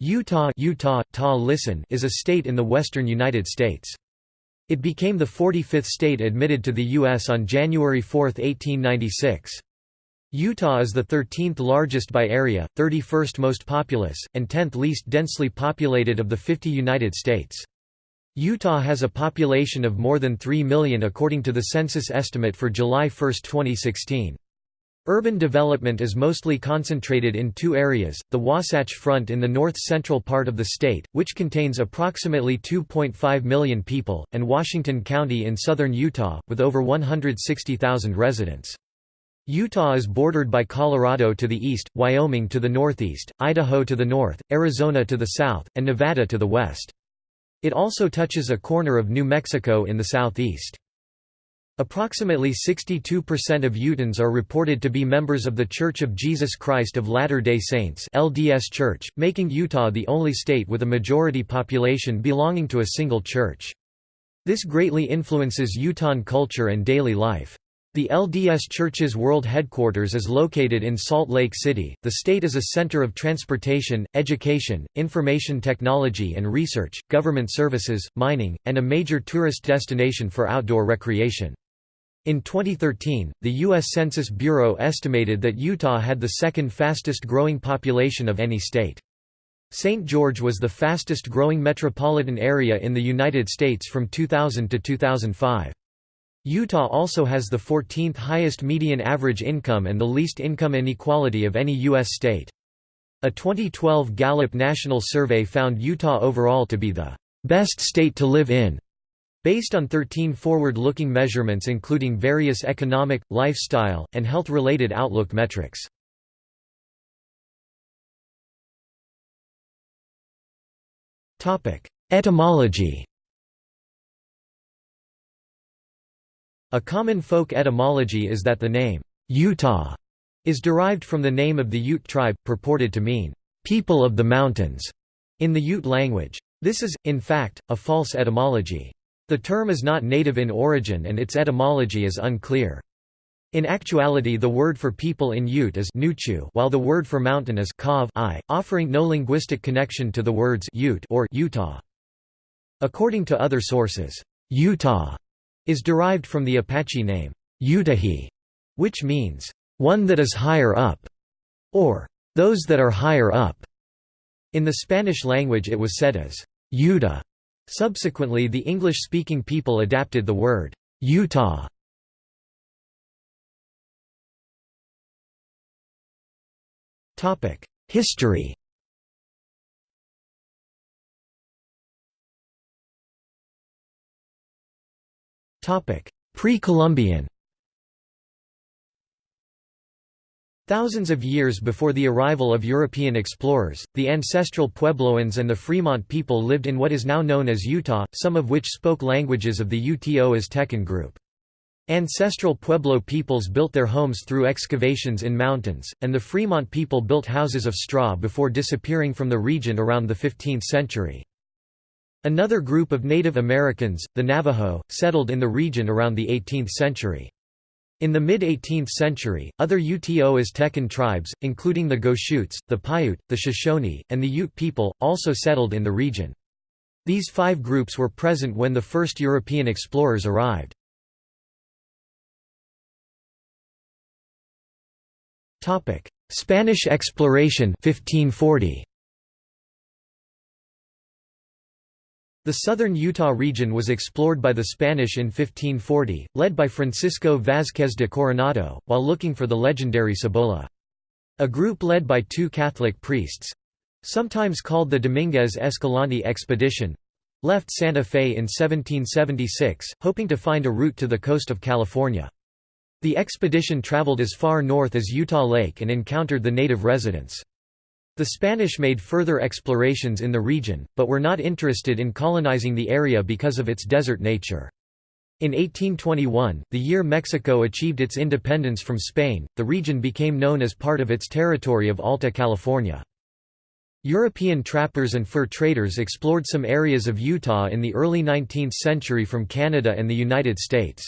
Utah, Utah ta listen is a state in the western United States. It became the 45th state admitted to the U.S. on January 4, 1896. Utah is the 13th largest by area, 31st most populous, and 10th least densely populated of the 50 United States. Utah has a population of more than 3 million according to the census estimate for July 1, 2016. Urban development is mostly concentrated in two areas, the Wasatch Front in the north-central part of the state, which contains approximately 2.5 million people, and Washington County in southern Utah, with over 160,000 residents. Utah is bordered by Colorado to the east, Wyoming to the northeast, Idaho to the north, Arizona to the south, and Nevada to the west. It also touches a corner of New Mexico in the southeast. Approximately 62% of Utahns are reported to be members of The Church of Jesus Christ of Latter-day Saints LDS Church, making Utah the only state with a majority population belonging to a single church. This greatly influences Utahn culture and daily life. The LDS Church's world headquarters is located in Salt Lake City. The state is a center of transportation, education, information technology and research, government services, mining, and a major tourist destination for outdoor recreation. In 2013, the U.S. Census Bureau estimated that Utah had the second fastest growing population of any state. St. George was the fastest growing metropolitan area in the United States from 2000 to 2005. Utah also has the 14th highest median average income and the least income inequality of any U.S. state. A 2012 Gallup National Survey found Utah overall to be the best state to live in Based on 13 forward-looking measurements including various economic, lifestyle, and health-related outlook metrics. Etymology A common folk etymology is that the name, Utah, is derived from the name of the Ute tribe, purported to mean, people of the mountains, in the Ute language. This is, in fact, a false etymology. The term is not native in origin and its etymology is unclear. In actuality the word for people in Ute is Nuchu while the word for mountain is Kav I, offering no linguistic connection to the words Ute or Utah. According to other sources, Utah is derived from the Apache name, Utahi, which means, one that is higher up, or those that are higher up. In the Spanish language it was said as Yuta, Subsequently the English-speaking people adapted the word, Utah. History Pre-Columbian Thousands of years before the arrival of European explorers, the ancestral Puebloans and the Fremont people lived in what is now known as Utah, some of which spoke languages of the Uto Aztecan group. Ancestral Pueblo peoples built their homes through excavations in mountains, and the Fremont people built houses of straw before disappearing from the region around the 15th century. Another group of Native Americans, the Navajo, settled in the region around the 18th century. In the mid-18th century, other Uto Aztecan tribes, including the Goshutes, the Paiute, the Shoshone, and the Ute people, also settled in the region. These five groups were present when the first European explorers arrived. Spanish exploration 1540. The southern Utah region was explored by the Spanish in 1540, led by Francisco Vázquez de Coronado, while looking for the legendary Cibola. A group led by two Catholic priests—sometimes called the Dominguez Escalante Expedition—left Santa Fe in 1776, hoping to find a route to the coast of California. The expedition traveled as far north as Utah Lake and encountered the native residents. The Spanish made further explorations in the region, but were not interested in colonizing the area because of its desert nature. In 1821, the year Mexico achieved its independence from Spain, the region became known as part of its territory of Alta California. European trappers and fur traders explored some areas of Utah in the early 19th century from Canada and the United States.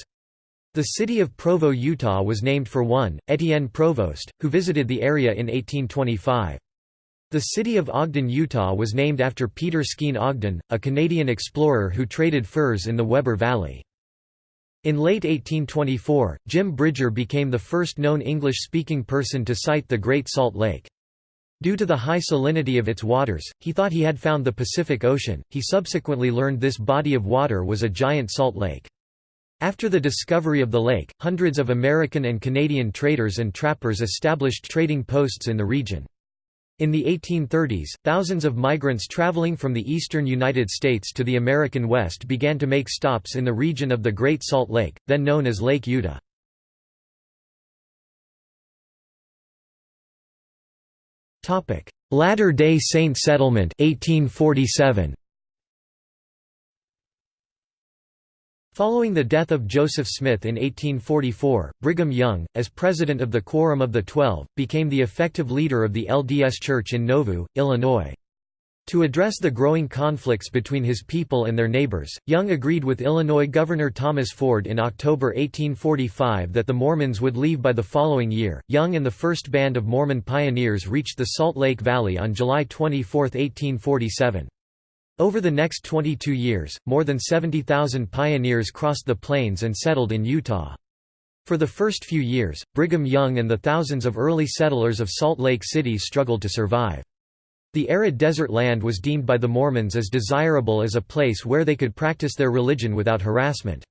The city of Provo, Utah was named for one, Etienne Provost, who visited the area in 1825. The city of Ogden, Utah was named after Peter Skene Ogden, a Canadian explorer who traded furs in the Weber Valley. In late 1824, Jim Bridger became the first known English-speaking person to sight the Great Salt Lake. Due to the high salinity of its waters, he thought he had found the Pacific Ocean. He subsequently learned this body of water was a giant salt lake. After the discovery of the lake, hundreds of American and Canadian traders and trappers established trading posts in the region. In the 1830s, thousands of migrants traveling from the eastern United States to the American West began to make stops in the region of the Great Salt Lake, then known as Lake Utah. Latter-day Saint settlement 1847. Following the death of Joseph Smith in 1844, Brigham Young, as president of the Quorum of the Twelve, became the effective leader of the LDS Church in Nauvoo, Illinois. To address the growing conflicts between his people and their neighbors, Young agreed with Illinois Governor Thomas Ford in October 1845 that the Mormons would leave by the following year. Young and the first band of Mormon pioneers reached the Salt Lake Valley on July 24, 1847. Over the next 22 years, more than 70,000 pioneers crossed the plains and settled in Utah. For the first few years, Brigham Young and the thousands of early settlers of Salt Lake City struggled to survive. The arid desert land was deemed by the Mormons as desirable as a place where they could practice their religion without harassment.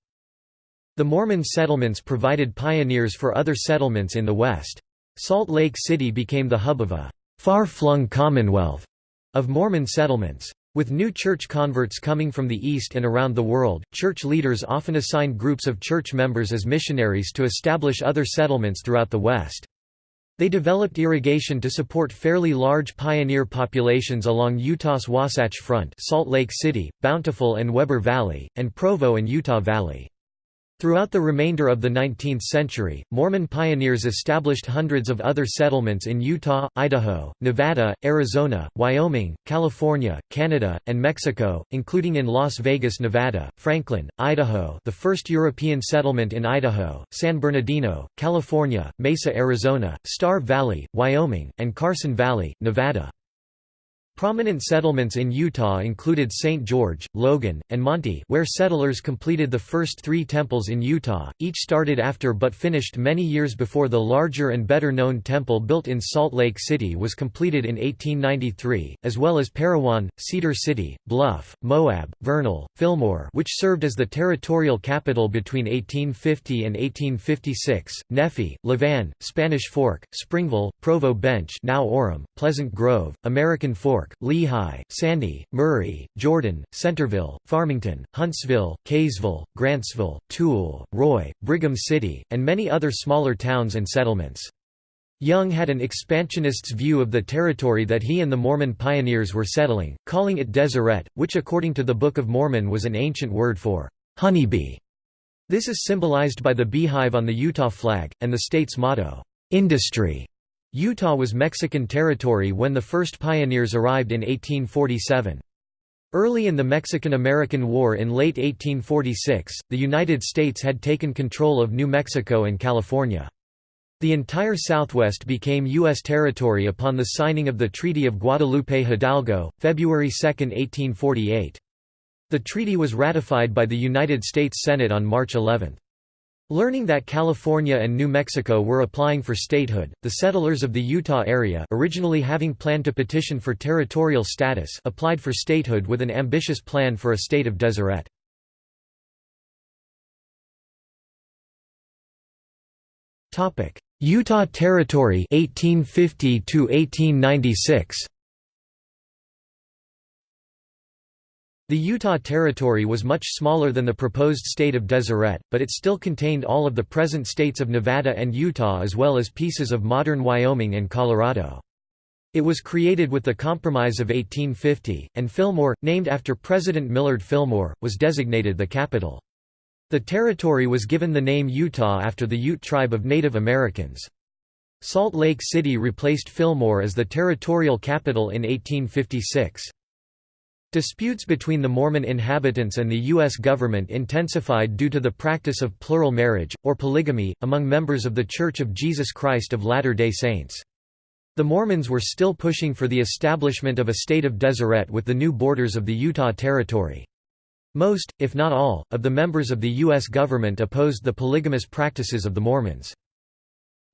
The Mormon settlements provided pioneers for other settlements in the West. Salt Lake City became the hub of a far-flung commonwealth of Mormon settlements. With new church converts coming from the East and around the world, church leaders often assigned groups of church members as missionaries to establish other settlements throughout the West. They developed irrigation to support fairly large pioneer populations along Utah's Wasatch Front Salt Lake City, Bountiful and Weber Valley, and Provo and Utah Valley. Throughout the remainder of the 19th century, Mormon pioneers established hundreds of other settlements in Utah, Idaho, Nevada, Arizona, Wyoming, California, Canada, and Mexico, including in Las Vegas, Nevada, Franklin, Idaho the first European settlement in Idaho, San Bernardino, California, Mesa, Arizona, Star Valley, Wyoming, and Carson Valley, Nevada. Prominent settlements in Utah included St. George, Logan, and Manti where settlers completed the first three temples in Utah, each started after but finished many years before the larger and better-known temple built in Salt Lake City was completed in 1893, as well as Parowan, Cedar City, Bluff, Moab, Vernal, Fillmore which served as the territorial capital between 1850 and 1856, Nephi, Levan, Spanish Fork, Springville, Provo Bench now Orem, Pleasant Grove, American Fork, York, Lehi, Sandy, Murray, Jordan, Centerville, Farmington, Huntsville, Kaysville, Grantsville, Tooele, Roy, Brigham City, and many other smaller towns and settlements. Young had an expansionist's view of the territory that he and the Mormon pioneers were settling, calling it Deseret, which according to the Book of Mormon was an ancient word for honeybee. This is symbolized by the beehive on the Utah flag, and the state's motto, industry. Utah was Mexican territory when the first pioneers arrived in 1847. Early in the Mexican–American War in late 1846, the United States had taken control of New Mexico and California. The entire Southwest became U.S. territory upon the signing of the Treaty of Guadalupe Hidalgo, February 2, 1848. The treaty was ratified by the United States Senate on March 11. Learning that California and New Mexico were applying for statehood, the settlers of the Utah area originally having planned to petition for territorial status applied for statehood with an ambitious plan for a state of Deseret. Utah Territory 1850 1896 The Utah Territory was much smaller than the proposed state of Deseret, but it still contained all of the present states of Nevada and Utah as well as pieces of modern Wyoming and Colorado. It was created with the Compromise of 1850, and Fillmore, named after President Millard Fillmore, was designated the capital. The territory was given the name Utah after the Ute tribe of Native Americans. Salt Lake City replaced Fillmore as the territorial capital in 1856. Disputes between the Mormon inhabitants and the U.S. government intensified due to the practice of plural marriage, or polygamy, among members of The Church of Jesus Christ of Latter-day Saints. The Mormons were still pushing for the establishment of a state of Deseret with the new borders of the Utah Territory. Most, if not all, of the members of the U.S. government opposed the polygamous practices of the Mormons.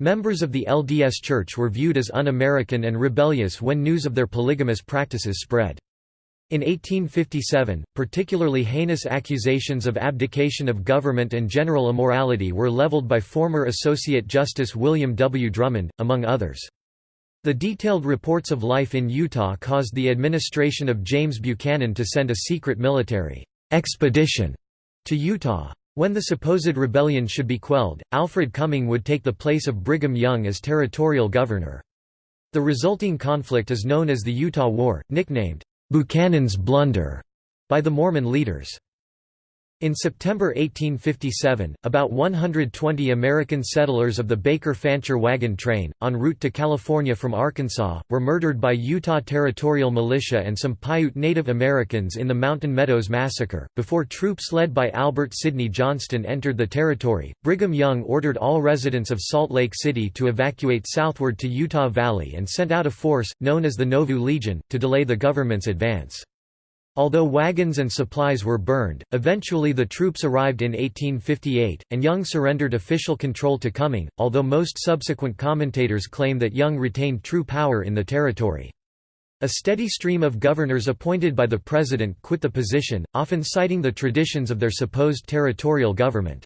Members of the LDS Church were viewed as un-American and rebellious when news of their polygamous practices spread. In 1857, particularly heinous accusations of abdication of government and general immorality were leveled by former Associate Justice William W. Drummond, among others. The detailed reports of life in Utah caused the administration of James Buchanan to send a secret military expedition to Utah. When the supposed rebellion should be quelled, Alfred Cumming would take the place of Brigham Young as territorial governor. The resulting conflict is known as the Utah War, nicknamed Buchanan's Blunder by the Mormon leaders. In September 1857, about 120 American settlers of the Baker-Fancher wagon train, en route to California from Arkansas, were murdered by Utah Territorial Militia and some Paiute Native Americans in the Mountain Meadows Massacre. Before troops led by Albert Sidney Johnston entered the territory, Brigham Young ordered all residents of Salt Lake City to evacuate southward to Utah Valley and sent out a force, known as the Nauvoo Legion, to delay the government's advance. Although wagons and supplies were burned, eventually the troops arrived in 1858, and Young surrendered official control to Cumming, although most subsequent commentators claim that Young retained true power in the territory. A steady stream of governors appointed by the president quit the position, often citing the traditions of their supposed territorial government.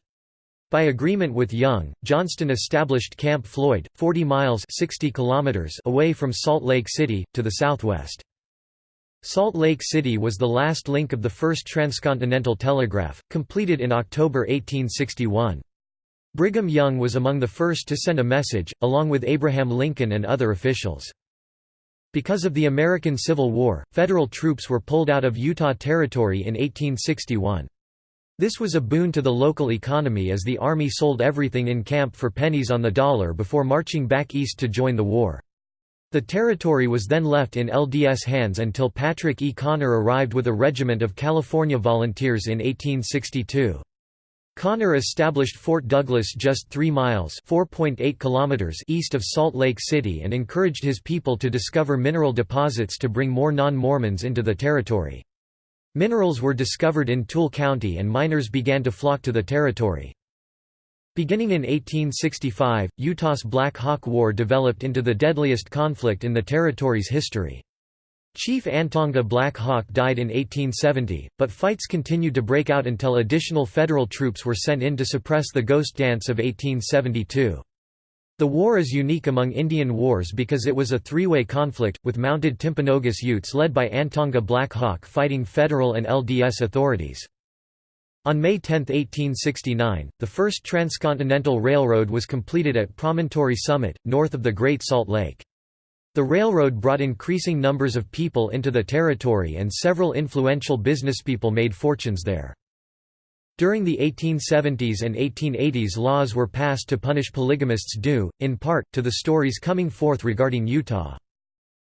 By agreement with Young, Johnston established Camp Floyd, 40 miles 60 kilometers away from Salt Lake City, to the southwest. Salt Lake City was the last link of the first transcontinental telegraph, completed in October 1861. Brigham Young was among the first to send a message, along with Abraham Lincoln and other officials. Because of the American Civil War, federal troops were pulled out of Utah Territory in 1861. This was a boon to the local economy as the Army sold everything in camp for pennies on the dollar before marching back east to join the war. The territory was then left in LDS hands until Patrick E. Connor arrived with a regiment of California volunteers in 1862. Connor established Fort Douglas just 3 miles kilometers east of Salt Lake City and encouraged his people to discover mineral deposits to bring more non-Mormons into the territory. Minerals were discovered in Tooele County and miners began to flock to the territory. Beginning in 1865, Utah's Black Hawk War developed into the deadliest conflict in the territory's history. Chief Antonga Black Hawk died in 1870, but fights continued to break out until additional federal troops were sent in to suppress the Ghost Dance of 1872. The war is unique among Indian wars because it was a three-way conflict, with mounted Timpanogos Utes led by Antonga Black Hawk fighting federal and LDS authorities. On May 10, 1869, the first transcontinental railroad was completed at Promontory Summit, north of the Great Salt Lake. The railroad brought increasing numbers of people into the territory and several influential businesspeople made fortunes there. During the 1870s and 1880s laws were passed to punish polygamists due, in part, to the stories coming forth regarding Utah.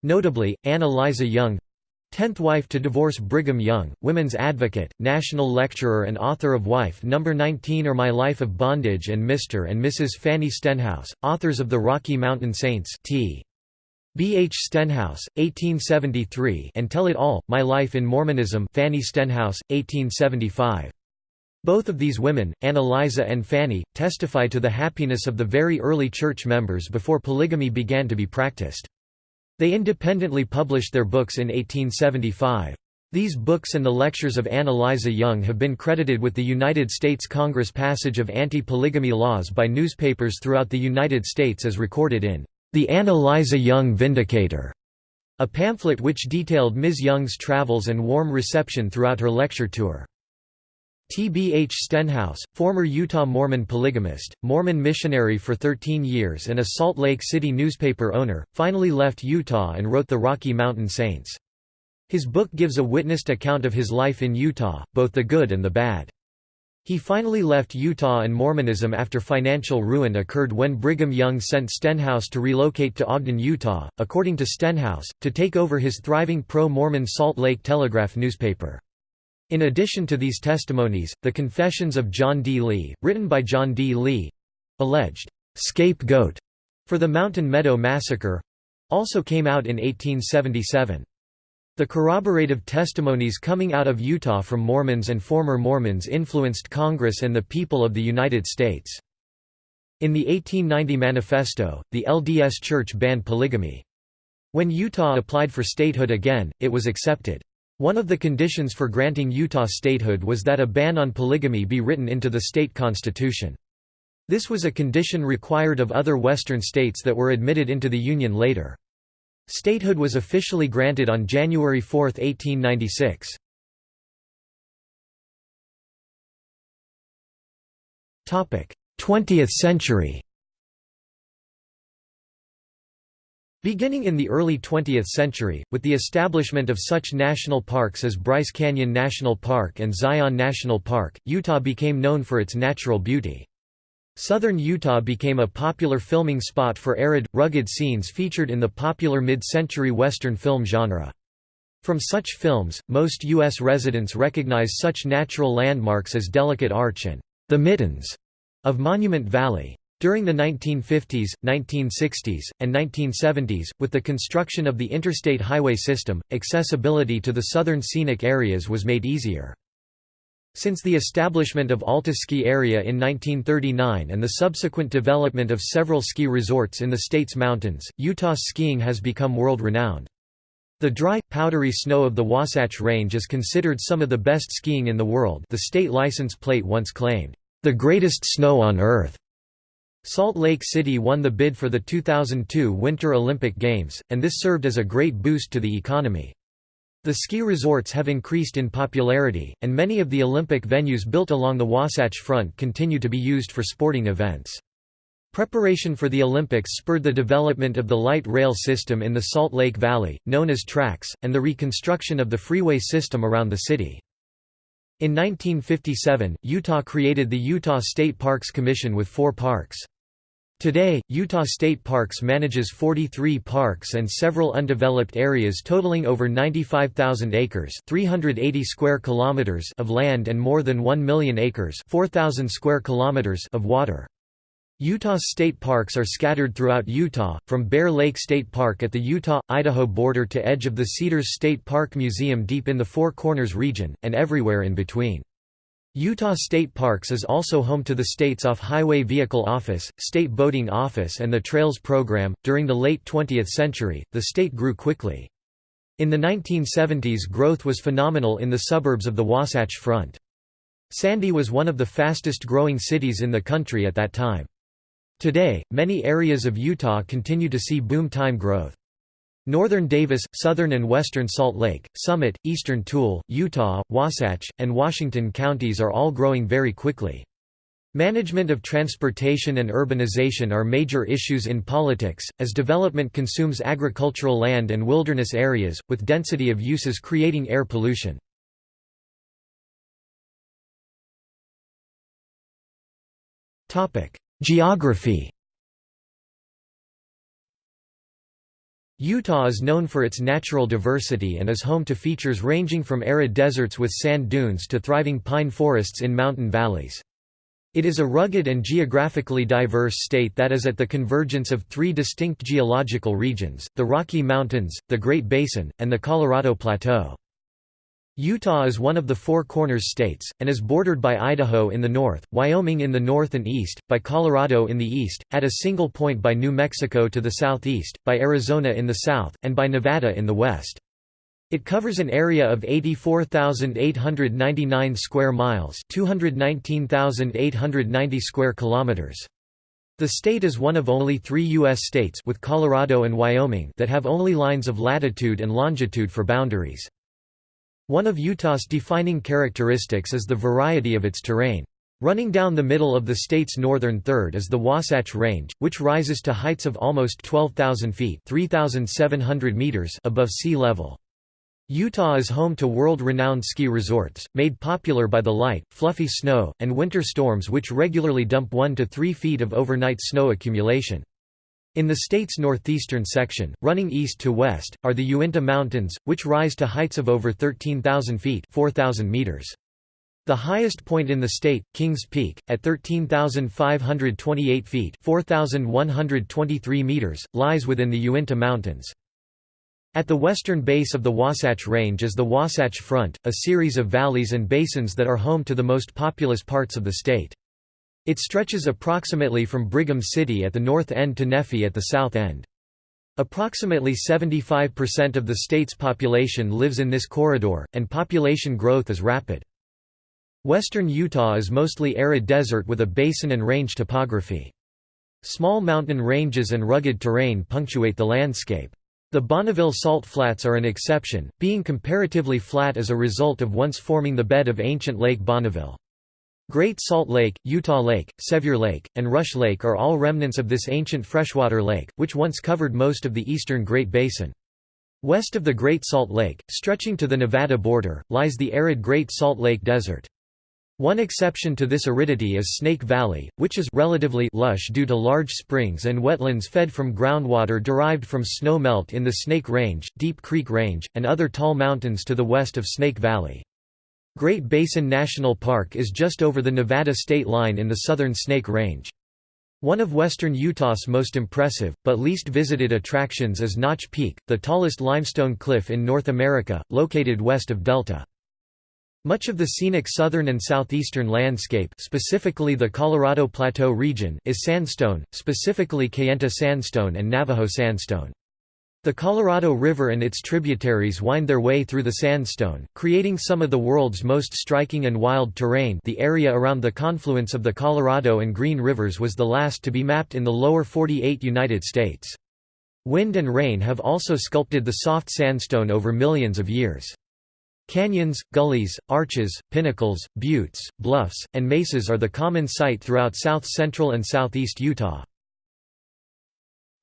Notably, Ann Eliza Young, Tenth wife to divorce Brigham Young, women's advocate, national lecturer and author of Wife No. 19 or My Life of Bondage and Mr. and Mrs. Fanny Stenhouse, authors of The Rocky Mountain Saints T. B. H. Stenhouse, 1873 and Tell It All, My Life in Mormonism Fanny Stenhouse, 1875. Both of these women, Ann Eliza and Fanny, testify to the happiness of the very early church members before polygamy began to be practiced. They independently published their books in 1875. These books and the lectures of Ann Eliza Young have been credited with the United States Congress passage of anti-polygamy laws by newspapers throughout the United States as recorded in The Ann Eliza Young Vindicator, a pamphlet which detailed Ms. Young's travels and warm reception throughout her lecture tour. T. B. H. Stenhouse, former Utah Mormon polygamist, Mormon missionary for 13 years and a Salt Lake City newspaper owner, finally left Utah and wrote The Rocky Mountain Saints. His book gives a witnessed account of his life in Utah, both the good and the bad. He finally left Utah and Mormonism after financial ruin occurred when Brigham Young sent Stenhouse to relocate to Ogden, Utah, according to Stenhouse, to take over his thriving pro-Mormon Salt Lake Telegraph newspaper. In addition to these testimonies, the Confessions of John D. Lee, written by John D. Lee alleged scapegoat for the Mountain Meadow Massacre also came out in 1877. The corroborative testimonies coming out of Utah from Mormons and former Mormons influenced Congress and the people of the United States. In the 1890 Manifesto, the LDS Church banned polygamy. When Utah applied for statehood again, it was accepted. One of the conditions for granting Utah statehood was that a ban on polygamy be written into the state constitution. This was a condition required of other Western states that were admitted into the Union later. Statehood was officially granted on January 4, 1896. Topic: 20th century. Beginning in the early 20th century, with the establishment of such national parks as Bryce Canyon National Park and Zion National Park, Utah became known for its natural beauty. Southern Utah became a popular filming spot for arid, rugged scenes featured in the popular mid-century Western film genre. From such films, most U.S. residents recognize such natural landmarks as Delicate Arch and the Mittens of Monument Valley. During the 1950s, 1960s, and 1970s, with the construction of the interstate highway system, accessibility to the southern scenic areas was made easier. Since the establishment of Alta Ski Area in 1939 and the subsequent development of several ski resorts in the state's mountains, Utah's skiing has become world-renowned. The dry, powdery snow of the Wasatch Range is considered some of the best skiing in the world the state license plate once claimed, "...the greatest snow on Earth." Salt Lake City won the bid for the 2002 Winter Olympic Games, and this served as a great boost to the economy. The ski resorts have increased in popularity, and many of the Olympic venues built along the Wasatch Front continue to be used for sporting events. Preparation for the Olympics spurred the development of the light rail system in the Salt Lake Valley, known as TRAX, and the reconstruction of the freeway system around the city. In 1957, Utah created the Utah State Parks Commission with four parks. Today, Utah State Parks manages 43 parks and several undeveloped areas totaling over 95,000 acres 380 square kilometers of land and more than 1 million acres 4,000 square kilometers of water. Utah's state parks are scattered throughout Utah, from Bear Lake State Park at the Utah-Idaho border to edge of the Cedars State Park Museum deep in the Four Corners region, and everywhere in between. Utah State Parks is also home to the state's Off-Highway Vehicle Office, State Boating Office and the Trails Program. During the late 20th century, the state grew quickly. In the 1970s growth was phenomenal in the suburbs of the Wasatch Front. Sandy was one of the fastest growing cities in the country at that time. Today, many areas of Utah continue to see boom time growth. Northern Davis, southern and western Salt Lake, Summit, eastern Tooele, Utah, Wasatch, and Washington counties are all growing very quickly. Management of transportation and urbanization are major issues in politics, as development consumes agricultural land and wilderness areas, with density of uses creating air pollution. Geography Utah is known for its natural diversity and is home to features ranging from arid deserts with sand dunes to thriving pine forests in mountain valleys. It is a rugged and geographically diverse state that is at the convergence of three distinct geological regions, the Rocky Mountains, the Great Basin, and the Colorado Plateau. Utah is one of the Four Corners states, and is bordered by Idaho in the north, Wyoming in the north and east, by Colorado in the east, at a single point by New Mexico to the southeast, by Arizona in the south, and by Nevada in the west. It covers an area of 84,899 square miles 219,890 square kilometers. The state is one of only three U.S. states with Colorado and Wyoming that have only lines of latitude and longitude for boundaries. One of Utah's defining characteristics is the variety of its terrain. Running down the middle of the state's northern third is the Wasatch Range, which rises to heights of almost 12,000 feet meters above sea level. Utah is home to world-renowned ski resorts, made popular by the light, fluffy snow, and winter storms which regularly dump 1 to 3 feet of overnight snow accumulation. In the state's northeastern section, running east to west, are the Uinta Mountains, which rise to heights of over 13,000 feet 4,000 meters. The highest point in the state, Kings Peak, at 13,528 feet 4,123 meters, lies within the Uinta Mountains. At the western base of the Wasatch Range is the Wasatch Front, a series of valleys and basins that are home to the most populous parts of the state. It stretches approximately from Brigham City at the north end to Nephi at the south end. Approximately 75% of the state's population lives in this corridor, and population growth is rapid. Western Utah is mostly arid desert with a basin and range topography. Small mountain ranges and rugged terrain punctuate the landscape. The Bonneville Salt Flats are an exception, being comparatively flat as a result of once forming the bed of ancient Lake Bonneville. Great Salt Lake, Utah Lake, Sevier Lake, and Rush Lake are all remnants of this ancient freshwater lake, which once covered most of the eastern Great Basin. West of the Great Salt Lake, stretching to the Nevada border, lies the arid Great Salt Lake Desert. One exception to this aridity is Snake Valley, which is relatively lush due to large springs and wetlands fed from groundwater derived from snow melt in the Snake Range, Deep Creek Range, and other tall mountains to the west of Snake Valley. Great Basin National Park is just over the Nevada state line in the southern Snake Range. One of western Utah's most impressive, but least visited attractions is Notch Peak, the tallest limestone cliff in North America, located west of Delta. Much of the scenic southern and southeastern landscape specifically the Colorado Plateau region is sandstone, specifically Kayenta sandstone and Navajo sandstone. The Colorado River and its tributaries wind their way through the sandstone, creating some of the world's most striking and wild terrain the area around the confluence of the Colorado and Green Rivers was the last to be mapped in the lower 48 United States. Wind and rain have also sculpted the soft sandstone over millions of years. Canyons, gullies, arches, pinnacles, buttes, bluffs, and mesas are the common sight throughout south-central and southeast Utah.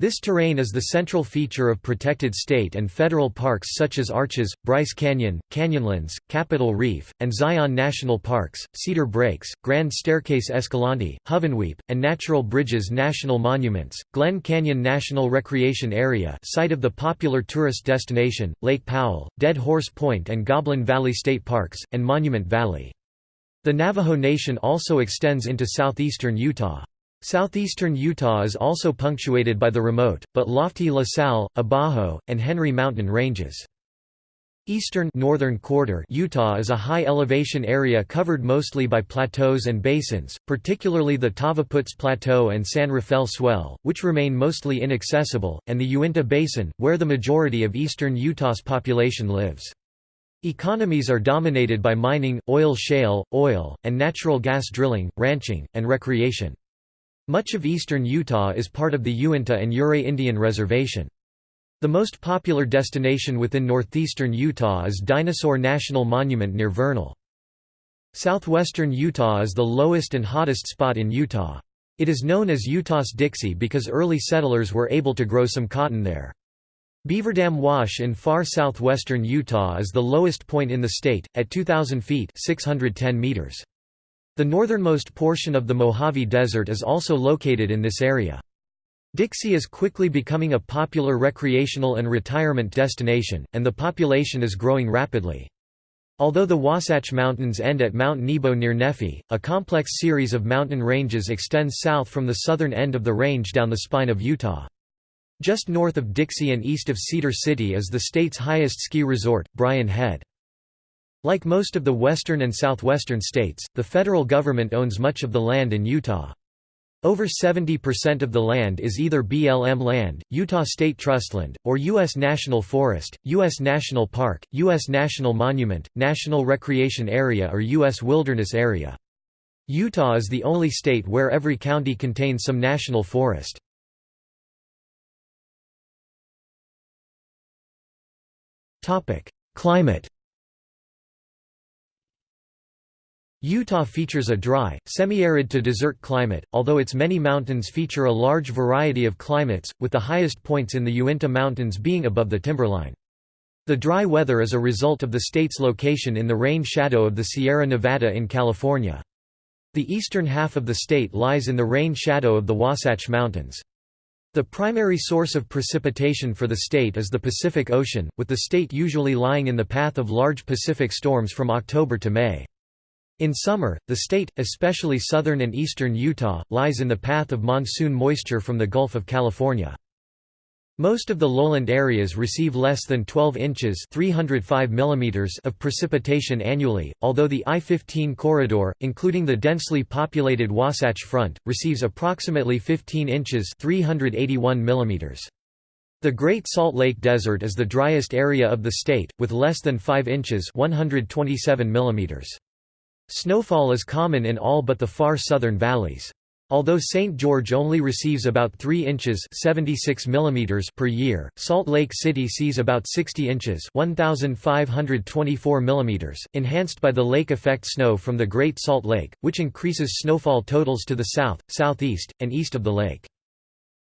This terrain is the central feature of protected state and federal parks such as Arches, Bryce Canyon, Canyonlands, Capitol Reef, and Zion National Parks, Cedar Breaks, Grand Staircase Escalante, Hovenweep, and Natural Bridges National Monuments, Glen Canyon National Recreation Area site of the popular tourist destination, Lake Powell, Dead Horse Point and Goblin Valley State Parks, and Monument Valley. The Navajo Nation also extends into southeastern Utah. Southeastern Utah is also punctuated by the remote, but lofty La Sal, Abajo, and Henry mountain ranges. Eastern northern quarter Utah is a high-elevation area covered mostly by plateaus and basins, particularly the Tavaputs Plateau and San Rafael Swell, which remain mostly inaccessible, and the Uinta Basin, where the majority of eastern Utah's population lives. Economies are dominated by mining, oil shale, oil, and natural gas drilling, ranching, and recreation. Much of eastern Utah is part of the Uinta and Ouray Indian Reservation. The most popular destination within northeastern Utah is Dinosaur National Monument near Vernal. Southwestern Utah is the lowest and hottest spot in Utah. It is known as Utah's Dixie because early settlers were able to grow some cotton there. Beaverdam Wash in far southwestern Utah is the lowest point in the state, at 2,000 feet 610 meters. The northernmost portion of the Mojave Desert is also located in this area. Dixie is quickly becoming a popular recreational and retirement destination, and the population is growing rapidly. Although the Wasatch Mountains end at Mount Nebo near Nephi, a complex series of mountain ranges extends south from the southern end of the range down the spine of Utah. Just north of Dixie and east of Cedar City is the state's highest ski resort, Brian Head. Like most of the western and southwestern states, the federal government owns much of the land in Utah. Over 70% of the land is either BLM land, Utah State Trustland, or U.S. National Forest, U.S. National Park, U.S. National Monument, National Recreation Area or U.S. Wilderness Area. Utah is the only state where every county contains some national forest. Climate Utah features a dry, semi-arid to desert climate, although its many mountains feature a large variety of climates, with the highest points in the Uinta Mountains being above the timberline. The dry weather is a result of the state's location in the rain shadow of the Sierra Nevada in California. The eastern half of the state lies in the rain shadow of the Wasatch Mountains. The primary source of precipitation for the state is the Pacific Ocean, with the state usually lying in the path of large Pacific storms from October to May. In summer, the state, especially southern and eastern Utah, lies in the path of monsoon moisture from the Gulf of California. Most of the lowland areas receive less than 12 inches 305 millimeters of precipitation annually, although the I-15 corridor, including the densely populated Wasatch Front, receives approximately 15 inches 381 millimeters. The Great Salt Lake Desert is the driest area of the state, with less than 5 inches 127 millimeters. Snowfall is common in all but the far southern valleys. Although St. George only receives about 3 inches 76 millimeters per year, Salt Lake City sees about 60 inches 1,524 millimeters, enhanced by the lake effect snow from the Great Salt Lake, which increases snowfall totals to the south, southeast, and east of the lake.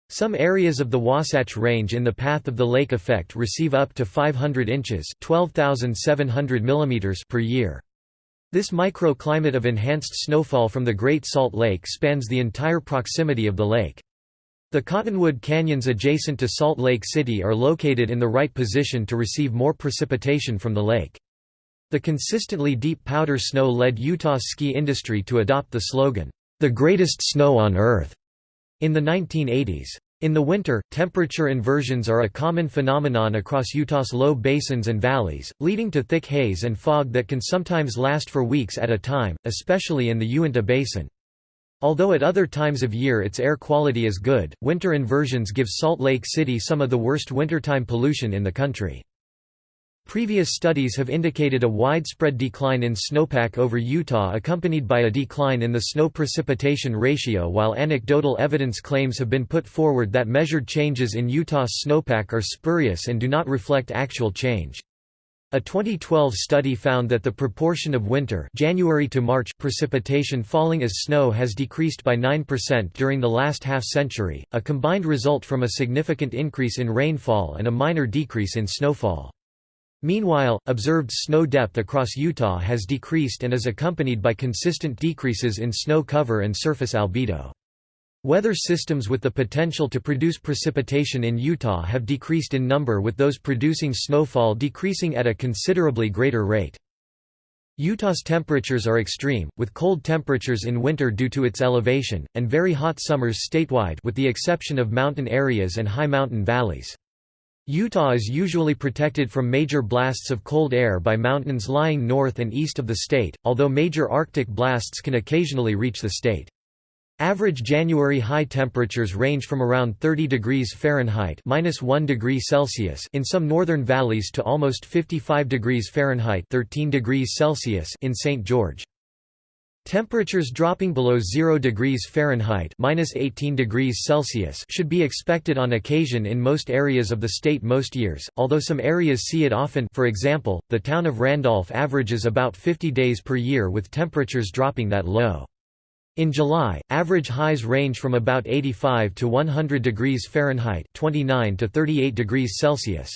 Some areas of the Wasatch Range in the path of the lake effect receive up to 500 inches 12,700 millimeters per year. This microclimate of enhanced snowfall from the Great Salt Lake spans the entire proximity of the lake. The Cottonwood Canyons adjacent to Salt Lake City are located in the right position to receive more precipitation from the lake. The consistently deep powder snow led Utah's ski industry to adopt the slogan, "...the greatest snow on Earth", in the 1980s. In the winter, temperature inversions are a common phenomenon across Utah's low basins and valleys, leading to thick haze and fog that can sometimes last for weeks at a time, especially in the Uinta Basin. Although at other times of year its air quality is good, winter inversions give Salt Lake City some of the worst wintertime pollution in the country. Previous studies have indicated a widespread decline in snowpack over Utah accompanied by a decline in the snow precipitation ratio while anecdotal evidence claims have been put forward that measured changes in Utah's snowpack are spurious and do not reflect actual change. A 2012 study found that the proportion of winter January to March precipitation falling as snow has decreased by 9% during the last half-century, a combined result from a significant increase in rainfall and a minor decrease in snowfall. Meanwhile, observed snow depth across Utah has decreased and is accompanied by consistent decreases in snow cover and surface albedo. Weather systems with the potential to produce precipitation in Utah have decreased in number with those producing snowfall decreasing at a considerably greater rate. Utah's temperatures are extreme, with cold temperatures in winter due to its elevation, and very hot summers statewide with the exception of mountain areas and high mountain valleys. Utah is usually protected from major blasts of cold air by mountains lying north and east of the state, although major Arctic blasts can occasionally reach the state. Average January high temperatures range from around 30 degrees Fahrenheit (-1 degree Celsius) in some northern valleys to almost 55 degrees Fahrenheit (13 degrees Celsius) in St. George. Temperatures dropping below 0 degrees Fahrenheit (-18 degrees Celsius) should be expected on occasion in most areas of the state most years, although some areas see it often. For example, the town of Randolph averages about 50 days per year with temperatures dropping that low. In July, average highs range from about 85 to 100 degrees Fahrenheit (29 to 38 degrees Celsius).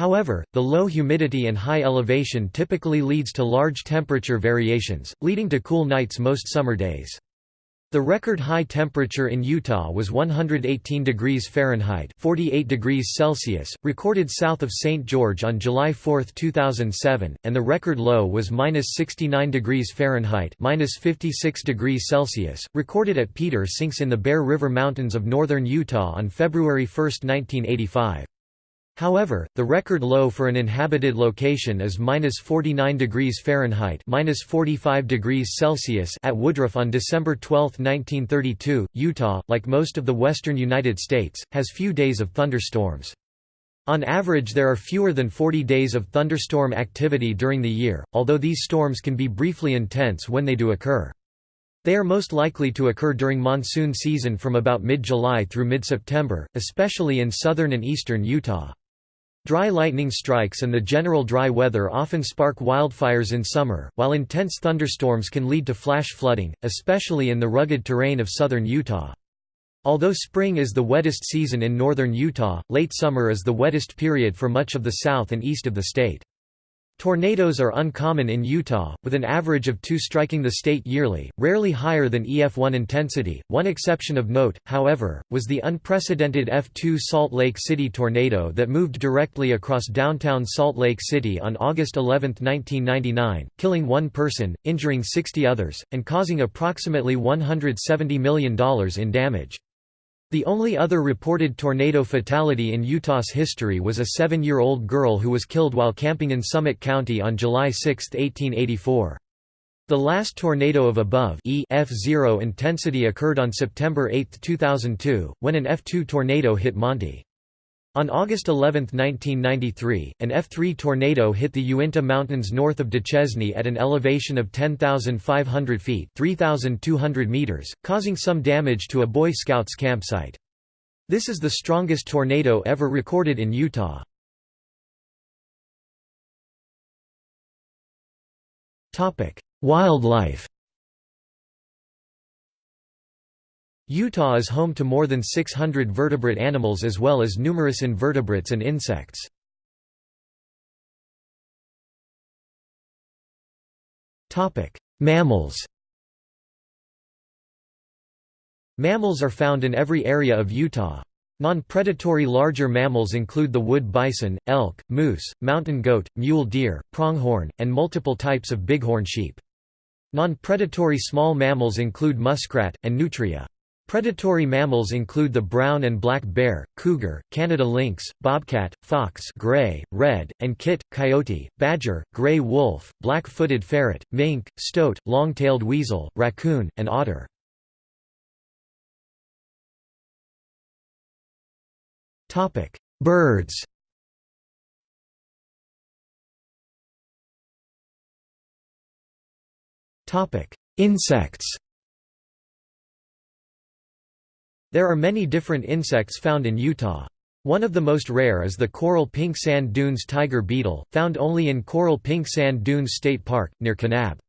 However, the low humidity and high elevation typically leads to large temperature variations, leading to cool nights most summer days. The record high temperature in Utah was 118 degrees Fahrenheit 48 degrees Celsius, recorded south of St. George on July 4, 2007, and the record low was 69 degrees Fahrenheit 56 degrees Celsius, recorded at Peter Sinks in the Bear River Mountains of northern Utah on February 1, 1985. However, the record low for an inhabited location is -49 degrees Fahrenheit (-45 degrees Celsius) at Woodruff on December 12, 1932. Utah, like most of the western United States, has few days of thunderstorms. On average there are fewer than 40 days of thunderstorm activity during the year, although these storms can be briefly intense when they do occur. They are most likely to occur during monsoon season from about mid-July through mid-September, especially in southern and eastern Utah. Dry lightning strikes and the general dry weather often spark wildfires in summer, while intense thunderstorms can lead to flash flooding, especially in the rugged terrain of southern Utah. Although spring is the wettest season in northern Utah, late summer is the wettest period for much of the south and east of the state. Tornadoes are uncommon in Utah, with an average of two striking the state yearly, rarely higher than EF1 intensity. One exception of note, however, was the unprecedented F2 Salt Lake City tornado that moved directly across downtown Salt Lake City on August 11, 1999, killing one person, injuring 60 others, and causing approximately $170 million in damage. The only other reported tornado fatality in Utah's history was a seven-year-old girl who was killed while camping in Summit County on July 6, 1884. The last tornado of above e F0 intensity occurred on September 8, 2002, when an F2 tornado hit Manti. On August 11, 1993, an F3 tornado hit the Uinta Mountains north of Duchesne at an elevation of 10,500 feet 3,200 meters, causing some damage to a Boy Scouts campsite. This is the strongest tornado ever recorded in Utah. Wildlife Utah is home to more than 600 vertebrate animals as well as numerous invertebrates and insects. Mammals Mammals are found in every area of Utah. Non-predatory larger mammals include the wood bison, elk, moose, mountain goat, mule deer, pronghorn, and multiple types of bighorn sheep. Non-predatory small mammals include muskrat, and nutria. Predatory mammals include the brown and black bear, cougar, Canada lynx, bobcat, fox gray, red, and kit, coyote, badger, gray wolf, black-footed ferret, mink, stoat, long-tailed weasel, raccoon, and otter. Birds Insects There are many different insects found in Utah. One of the most rare is the coral pink sand dunes tiger beetle, found only in Coral Pink Sand Dunes State Park, near Kanab.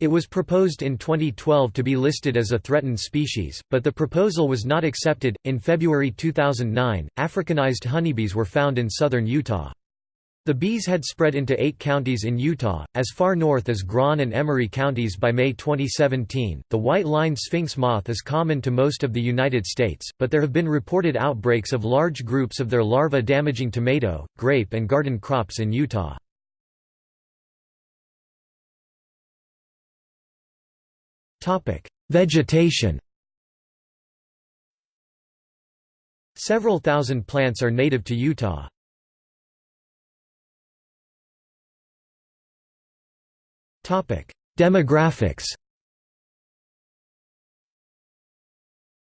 It was proposed in 2012 to be listed as a threatened species, but the proposal was not accepted. In February 2009, Africanized honeybees were found in southern Utah. The bees had spread into eight counties in Utah, as far north as Grand and Emery counties by May 2017. The white line sphinx moth is common to most of the United States, but there have been reported outbreaks of large groups of their larvae damaging tomato, grape, and garden crops in Utah. Vegetation Several thousand plants are native to Utah. Demographics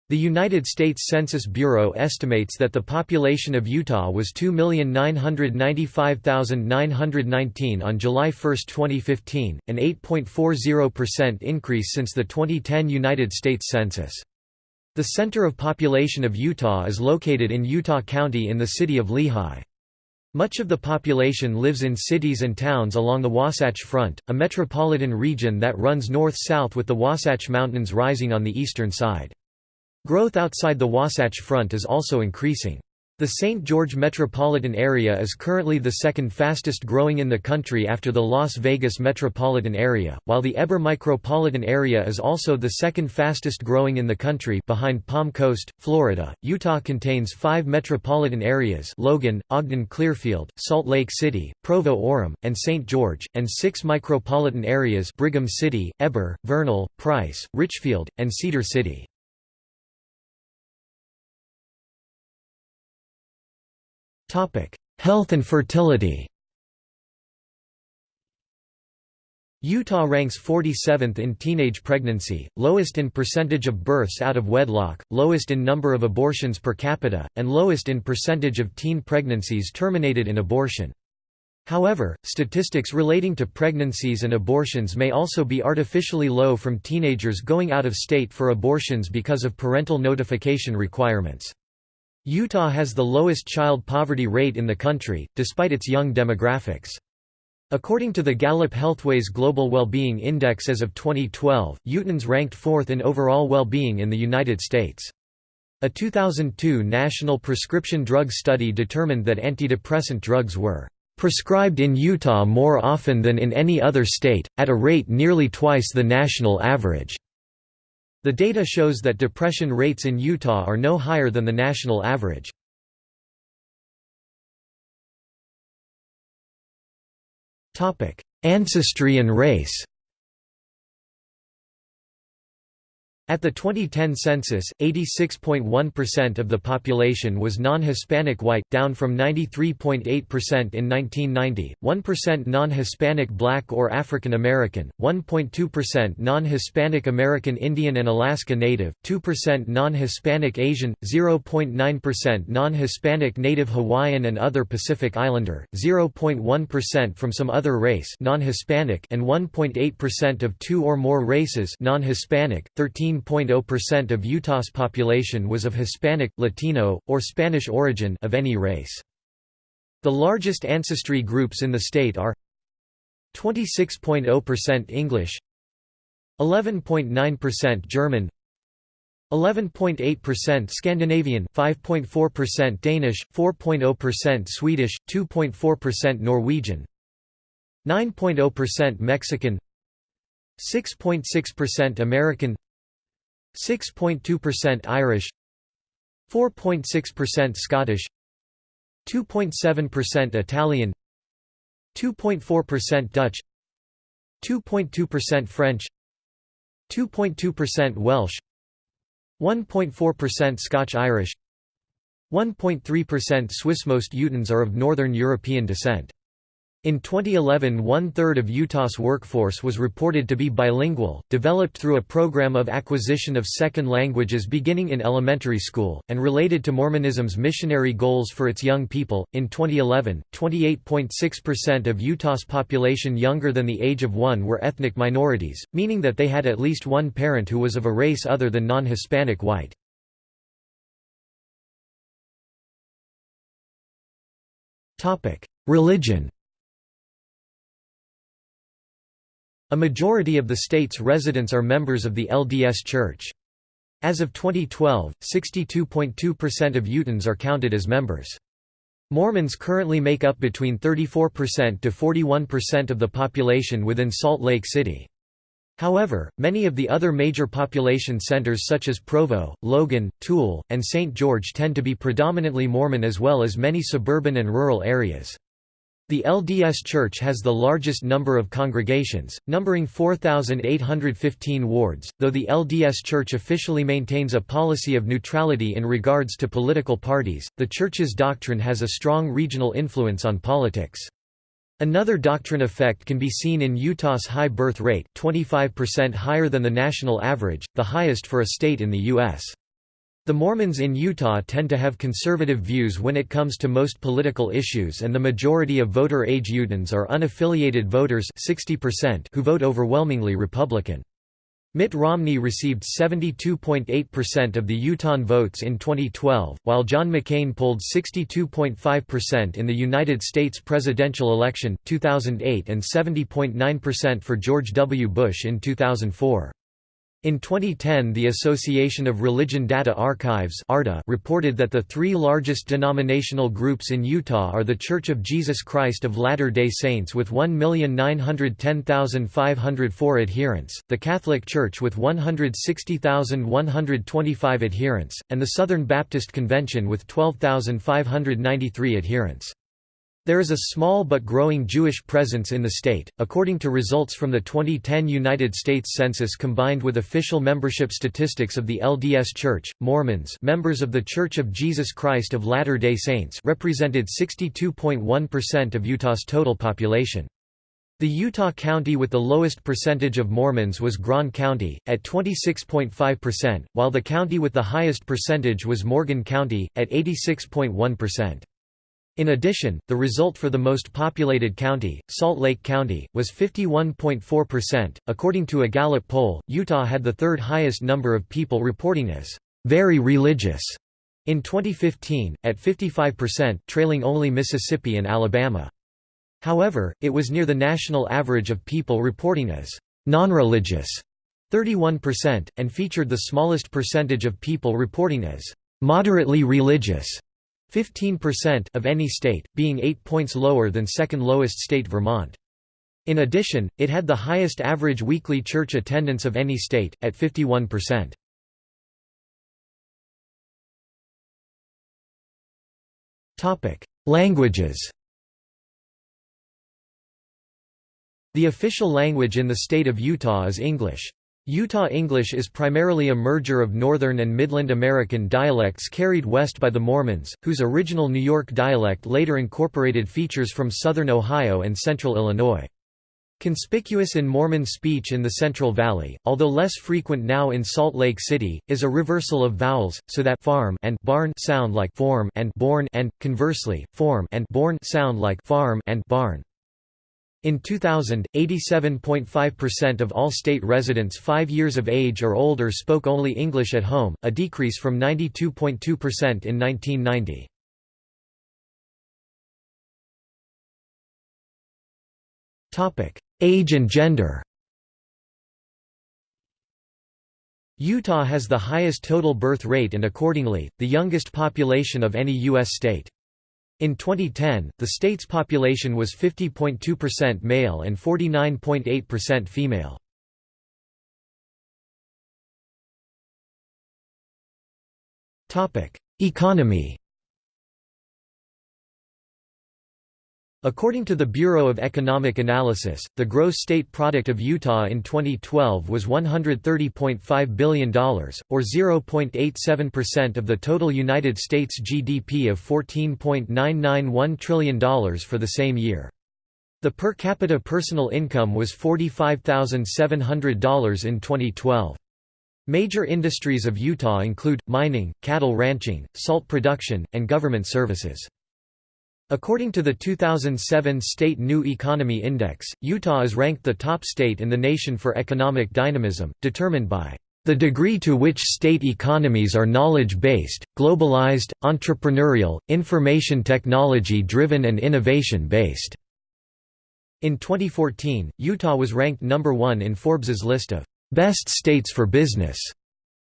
The United States Census Bureau estimates that the population of Utah was 2,995,919 on July 1, 2015, an 8.40% increase since the 2010 United States Census. The center of population of Utah is located in Utah County in the city of Lehi. Much of the population lives in cities and towns along the Wasatch Front, a metropolitan region that runs north-south with the Wasatch Mountains rising on the eastern side. Growth outside the Wasatch Front is also increasing. The St. George metropolitan area is currently the second fastest growing in the country after the Las Vegas metropolitan area, while the Heber micropolitan area is also the second fastest growing in the country behind Palm Coast, Florida. Utah contains five metropolitan areas Logan, Ogden-Clearfield, Salt Lake City, Provo-Orem, and St. George, and six micropolitan areas Brigham City, Heber, Vernal, Price, Richfield, and Cedar City. Health and fertility Utah ranks 47th in teenage pregnancy, lowest in percentage of births out of wedlock, lowest in number of abortions per capita, and lowest in percentage of teen pregnancies terminated in abortion. However, statistics relating to pregnancies and abortions may also be artificially low from teenagers going out of state for abortions because of parental notification requirements. Utah has the lowest child poverty rate in the country, despite its young demographics. According to the Gallup Healthways Global Wellbeing Index as of 2012, Utahns ranked fourth in overall well-being in the United States. A 2002 national prescription drug study determined that antidepressant drugs were prescribed in Utah more often than in any other state, at a rate nearly twice the national average." The data shows that depression rates in Utah are no higher than the national average. Ancestry and race At the 2010 census, 86.1% of the population was non-Hispanic white, down from 93.8% in 1990, 1% non-Hispanic black or African American, 1.2% non-Hispanic American Indian and Alaska Native, 2% non-Hispanic Asian, 0.9% non-Hispanic Native Hawaiian and other Pacific Islander, 0.1% from some other race non-Hispanic and 1.8% of two or more races non-Hispanic, 13 13.0% of Utah's population was of Hispanic, Latino, or Spanish origin of any race. The largest ancestry groups in the state are 26.0% English 11.9% German 11.8% Scandinavian 5.4% Danish 4.0% Swedish 2.4% Norwegian 9.0% Mexican 6.6% American 6.2% Irish 4.6% Scottish 2.7% Italian 2.4% Dutch 2.2% French 2.2% Welsh 1.4% Scotch-Irish 1.3% Swiss Most Utahns are of Northern European descent. In 2011 one-third of Utah's workforce was reported to be bilingual, developed through a program of acquisition of second languages beginning in elementary school, and related to Mormonism's missionary goals for its young people. In 2011, 28.6% of Utah's population younger than the age of one were ethnic minorities, meaning that they had at least one parent who was of a race other than non-Hispanic white. Religion A majority of the state's residents are members of the LDS Church. As of 2012, 62.2% of Utahns are counted as members. Mormons currently make up between 34% to 41% of the population within Salt Lake City. However, many of the other major population centers such as Provo, Logan, Tooele, and St. George tend to be predominantly Mormon as well as many suburban and rural areas. The LDS Church has the largest number of congregations, numbering 4,815 wards, though the LDS Church officially maintains a policy of neutrality in regards to political parties, the Church's doctrine has a strong regional influence on politics. Another doctrine effect can be seen in Utah's high birth rate 25% higher than the national average, the highest for a state in the U.S. The Mormons in Utah tend to have conservative views when it comes to most political issues and the majority of voter-age Utahns are unaffiliated voters 60% who vote overwhelmingly Republican. Mitt Romney received 72.8% of the Utah votes in 2012, while John McCain polled 62.5% in the United States presidential election, 2008 and 70.9% for George W. Bush in 2004. In 2010 the Association of Religion Data Archives reported that the three largest denominational groups in Utah are the Church of Jesus Christ of Latter-day Saints with 1,910,504 adherents, the Catholic Church with 160,125 adherents, and the Southern Baptist Convention with 12,593 adherents. There is a small but growing Jewish presence in the state, according to results from the 2010 United States Census combined with official membership statistics of the LDS Church. Mormons, members of The Church of Jesus Christ of Latter-day Saints, represented 62.1% of Utah's total population. The Utah county with the lowest percentage of Mormons was Grand County, at 26.5%, while the county with the highest percentage was Morgan County, at 86.1%. In addition, the result for the most populated county, Salt Lake County, was 51.4%. According to a Gallup poll, Utah had the third highest number of people reporting as very religious in 2015, at 55%, trailing only Mississippi and Alabama. However, it was near the national average of people reporting as non-religious, 31%, and featured the smallest percentage of people reporting as moderately religious, 15% of any state, being 8 points lower than second lowest state Vermont. In addition, it had the highest average weekly church attendance of any state, at 51%. Languages The official language in the state of Utah is English. Utah English is primarily a merger of Northern and Midland American dialects carried west by the Mormons, whose original New York dialect later incorporated features from southern Ohio and central Illinois. Conspicuous in Mormon speech in the Central Valley, although less frequent now in Salt Lake City, is a reversal of vowels, so that farm and barn sound like form and born and, conversely, form and born sound like farm and barn. In 2000, 87.5% of all state residents 5 years of age or older spoke only English at home, a decrease from 92.2% in 1990. Age and gender Utah has the highest total birth rate and accordingly, the youngest population of any U.S. state. In 2010, the state's population was 50.2% male and 49.8% female. Economy According to the Bureau of Economic Analysis, the gross state product of Utah in 2012 was $130.5 billion, or 0.87% of the total United States GDP of $14.991 trillion for the same year. The per capita personal income was $45,700 in 2012. Major industries of Utah include, mining, cattle ranching, salt production, and government services. According to the 2007 State New Economy Index, Utah is ranked the top state in the nation for economic dynamism, determined by the degree to which state economies are knowledge-based, globalized, entrepreneurial, information technology-driven and innovation-based." In 2014, Utah was ranked number one in Forbes's list of "...best states for business."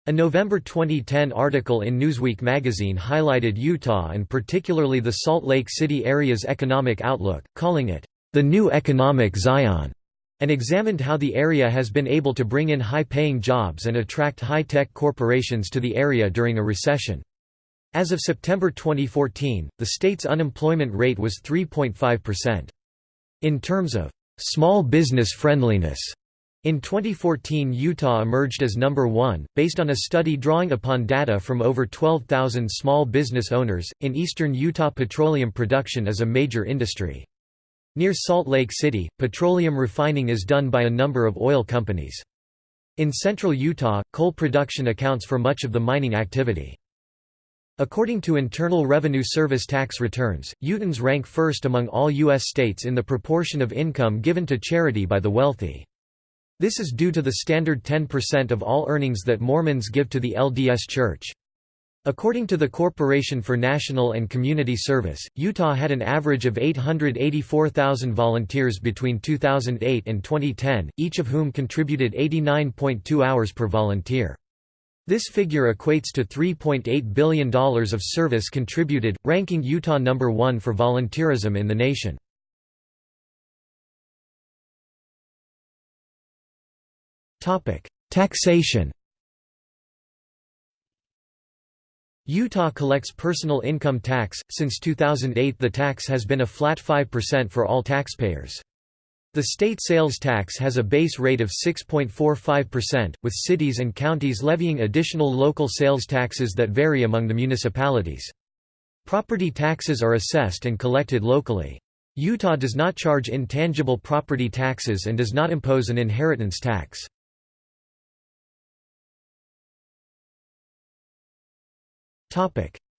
A November 2010 article in Newsweek magazine highlighted Utah and particularly the Salt Lake City area's economic outlook, calling it, "...the new economic Zion", and examined how the area has been able to bring in high-paying jobs and attract high-tech corporations to the area during a recession. As of September 2014, the state's unemployment rate was 3.5%. In terms of small business friendliness, in 2014 Utah emerged as number one, based on a study drawing upon data from over 12,000 small business owners. In eastern Utah petroleum production is a major industry. Near Salt Lake City, petroleum refining is done by a number of oil companies. In central Utah, coal production accounts for much of the mining activity. According to Internal Revenue Service tax returns, Utahns rank first among all U.S. states in the proportion of income given to charity by the wealthy. This is due to the standard 10% of all earnings that Mormons give to the LDS Church. According to the Corporation for National and Community Service, Utah had an average of 884,000 volunteers between 2008 and 2010, each of whom contributed 89.2 hours per volunteer. This figure equates to $3.8 billion of service contributed, ranking Utah number one for volunteerism in the nation. Taxation Utah collects personal income tax. Since 2008, the tax has been a flat 5% for all taxpayers. The state sales tax has a base rate of 6.45%, with cities and counties levying additional local sales taxes that vary among the municipalities. Property taxes are assessed and collected locally. Utah does not charge intangible property taxes and does not impose an inheritance tax.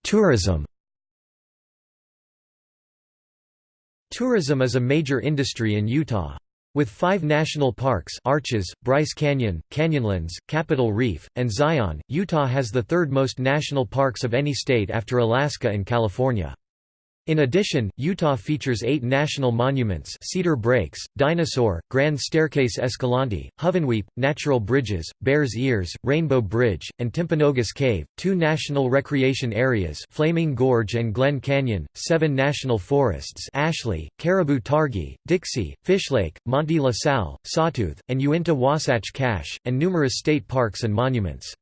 Tourism Tourism is a major industry in Utah. With five national parks Arches, Bryce Canyon, Canyonlands, Capitol Reef, and Zion, Utah has the third most national parks of any state after Alaska and California. In addition, Utah features eight national monuments Cedar Breaks, Dinosaur, Grand Staircase Escalante, Hovenweep, Natural Bridges, Bears Ears, Rainbow Bridge, and Timpanogos Cave, two national recreation areas Flaming Gorge and Glen Canyon, seven national forests Ashley, Caribou Targhee, Dixie, Fish Lake, Manti-La Sal, Sawtooth, and Uinta Wasatch Cache, and numerous state parks and monuments.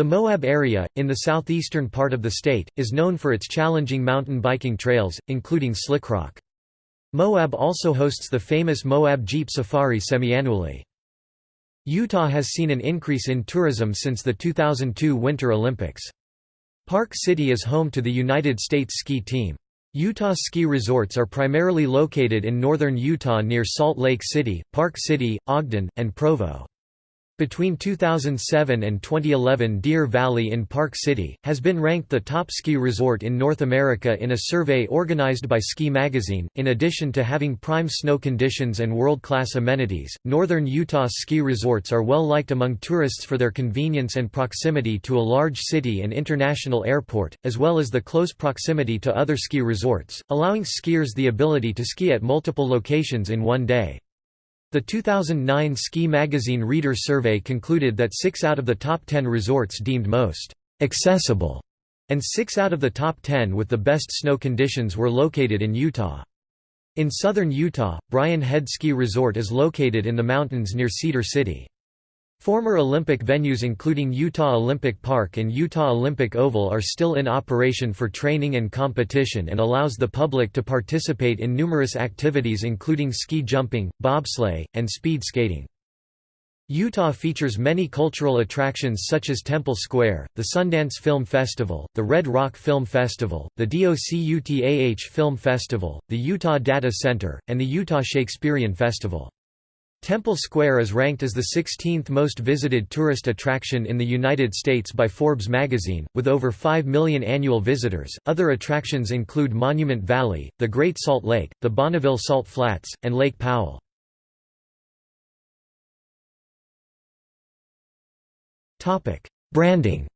The Moab area, in the southeastern part of the state, is known for its challenging mountain biking trails, including Slickrock. Moab also hosts the famous Moab Jeep Safari semiannually. Utah has seen an increase in tourism since the 2002 Winter Olympics. Park City is home to the United States ski team. Utah ski resorts are primarily located in northern Utah near Salt Lake City, Park City, Ogden, and Provo. Between 2007 and 2011 Deer Valley in Park City, has been ranked the top ski resort in North America in a survey organized by Ski Magazine. In addition to having prime snow conditions and world-class amenities, northern Utah ski resorts are well liked among tourists for their convenience and proximity to a large city and international airport, as well as the close proximity to other ski resorts, allowing skiers the ability to ski at multiple locations in one day. The 2009 Ski Magazine Reader Survey concluded that six out of the top ten resorts deemed most accessible, and six out of the top ten with the best snow conditions were located in Utah. In southern Utah, Brian Head Ski Resort is located in the mountains near Cedar City. Former Olympic venues including Utah Olympic Park and Utah Olympic Oval are still in operation for training and competition and allows the public to participate in numerous activities including ski jumping, bobsleigh, and speed skating. Utah features many cultural attractions such as Temple Square, the Sundance Film Festival, the Red Rock Film Festival, the DOCUTAH Film Festival, the Utah Data Center, and the Utah Shakespearean Festival. Temple Square is ranked as the 16th most visited tourist attraction in the United States by Forbes magazine, with over 5 million annual visitors. Other attractions include Monument Valley, the Great Salt Lake, the Bonneville Salt Flats, and Lake Powell. Topic: Branding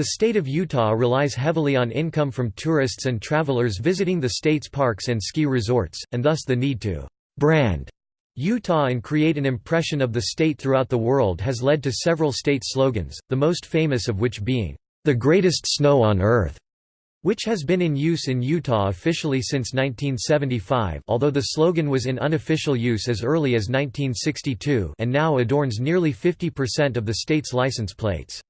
The state of Utah relies heavily on income from tourists and travelers visiting the state's parks and ski resorts, and thus the need to «brand» Utah and create an impression of the state throughout the world has led to several state slogans, the most famous of which being, "...the greatest snow on earth", which has been in use in Utah officially since 1975 although the slogan was in unofficial use as early as 1962 and now adorns nearly 50% of the state's license plates.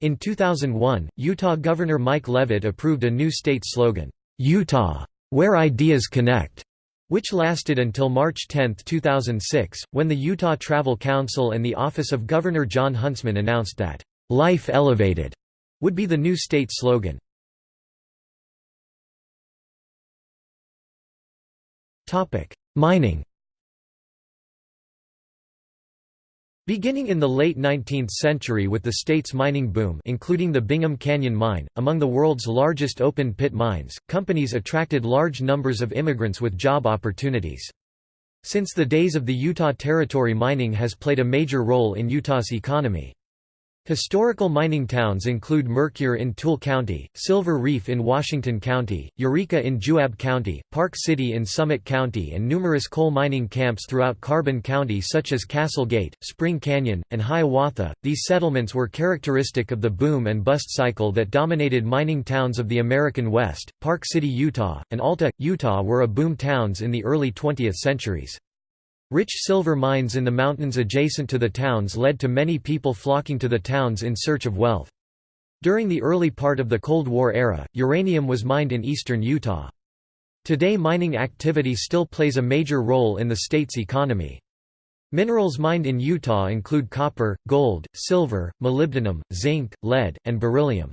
In 2001, Utah Governor Mike Leavitt approved a new state slogan, "'Utah. Where Ideas Connect' which lasted until March 10, 2006, when the Utah Travel Council and the Office of Governor Jon Huntsman announced that, "'Life Elevated' would be the new state slogan. Mining Beginning in the late 19th century with the state's mining boom including the Bingham Canyon Mine, among the world's largest open-pit mines, companies attracted large numbers of immigrants with job opportunities. Since the days of the Utah Territory mining has played a major role in Utah's economy. Historical mining towns include Mercur in Tooele County, Silver Reef in Washington County, Eureka in Juab County, Park City in Summit County and numerous coal mining camps throughout Carbon County such as Castle Gate, Spring Canyon, and Hiawatha. These settlements were characteristic of the boom and bust cycle that dominated mining towns of the American West. Park City, Utah, and Alta, Utah were a boom towns in the early 20th centuries. Rich silver mines in the mountains adjacent to the towns led to many people flocking to the towns in search of wealth. During the early part of the Cold War era, uranium was mined in eastern Utah. Today mining activity still plays a major role in the state's economy. Minerals mined in Utah include copper, gold, silver, molybdenum, zinc, lead, and beryllium.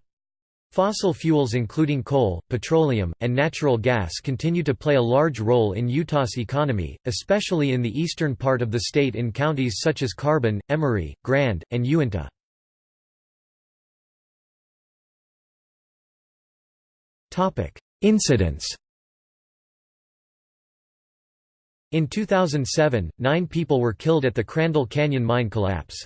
Fossil fuels including coal, petroleum, and natural gas continue to play a large role in Utah's economy, especially in the eastern part of the state in counties such as Carbon, Emery, Grand, and Uintah. Incidents In 2007, nine people were killed at the Crandall Canyon mine collapse.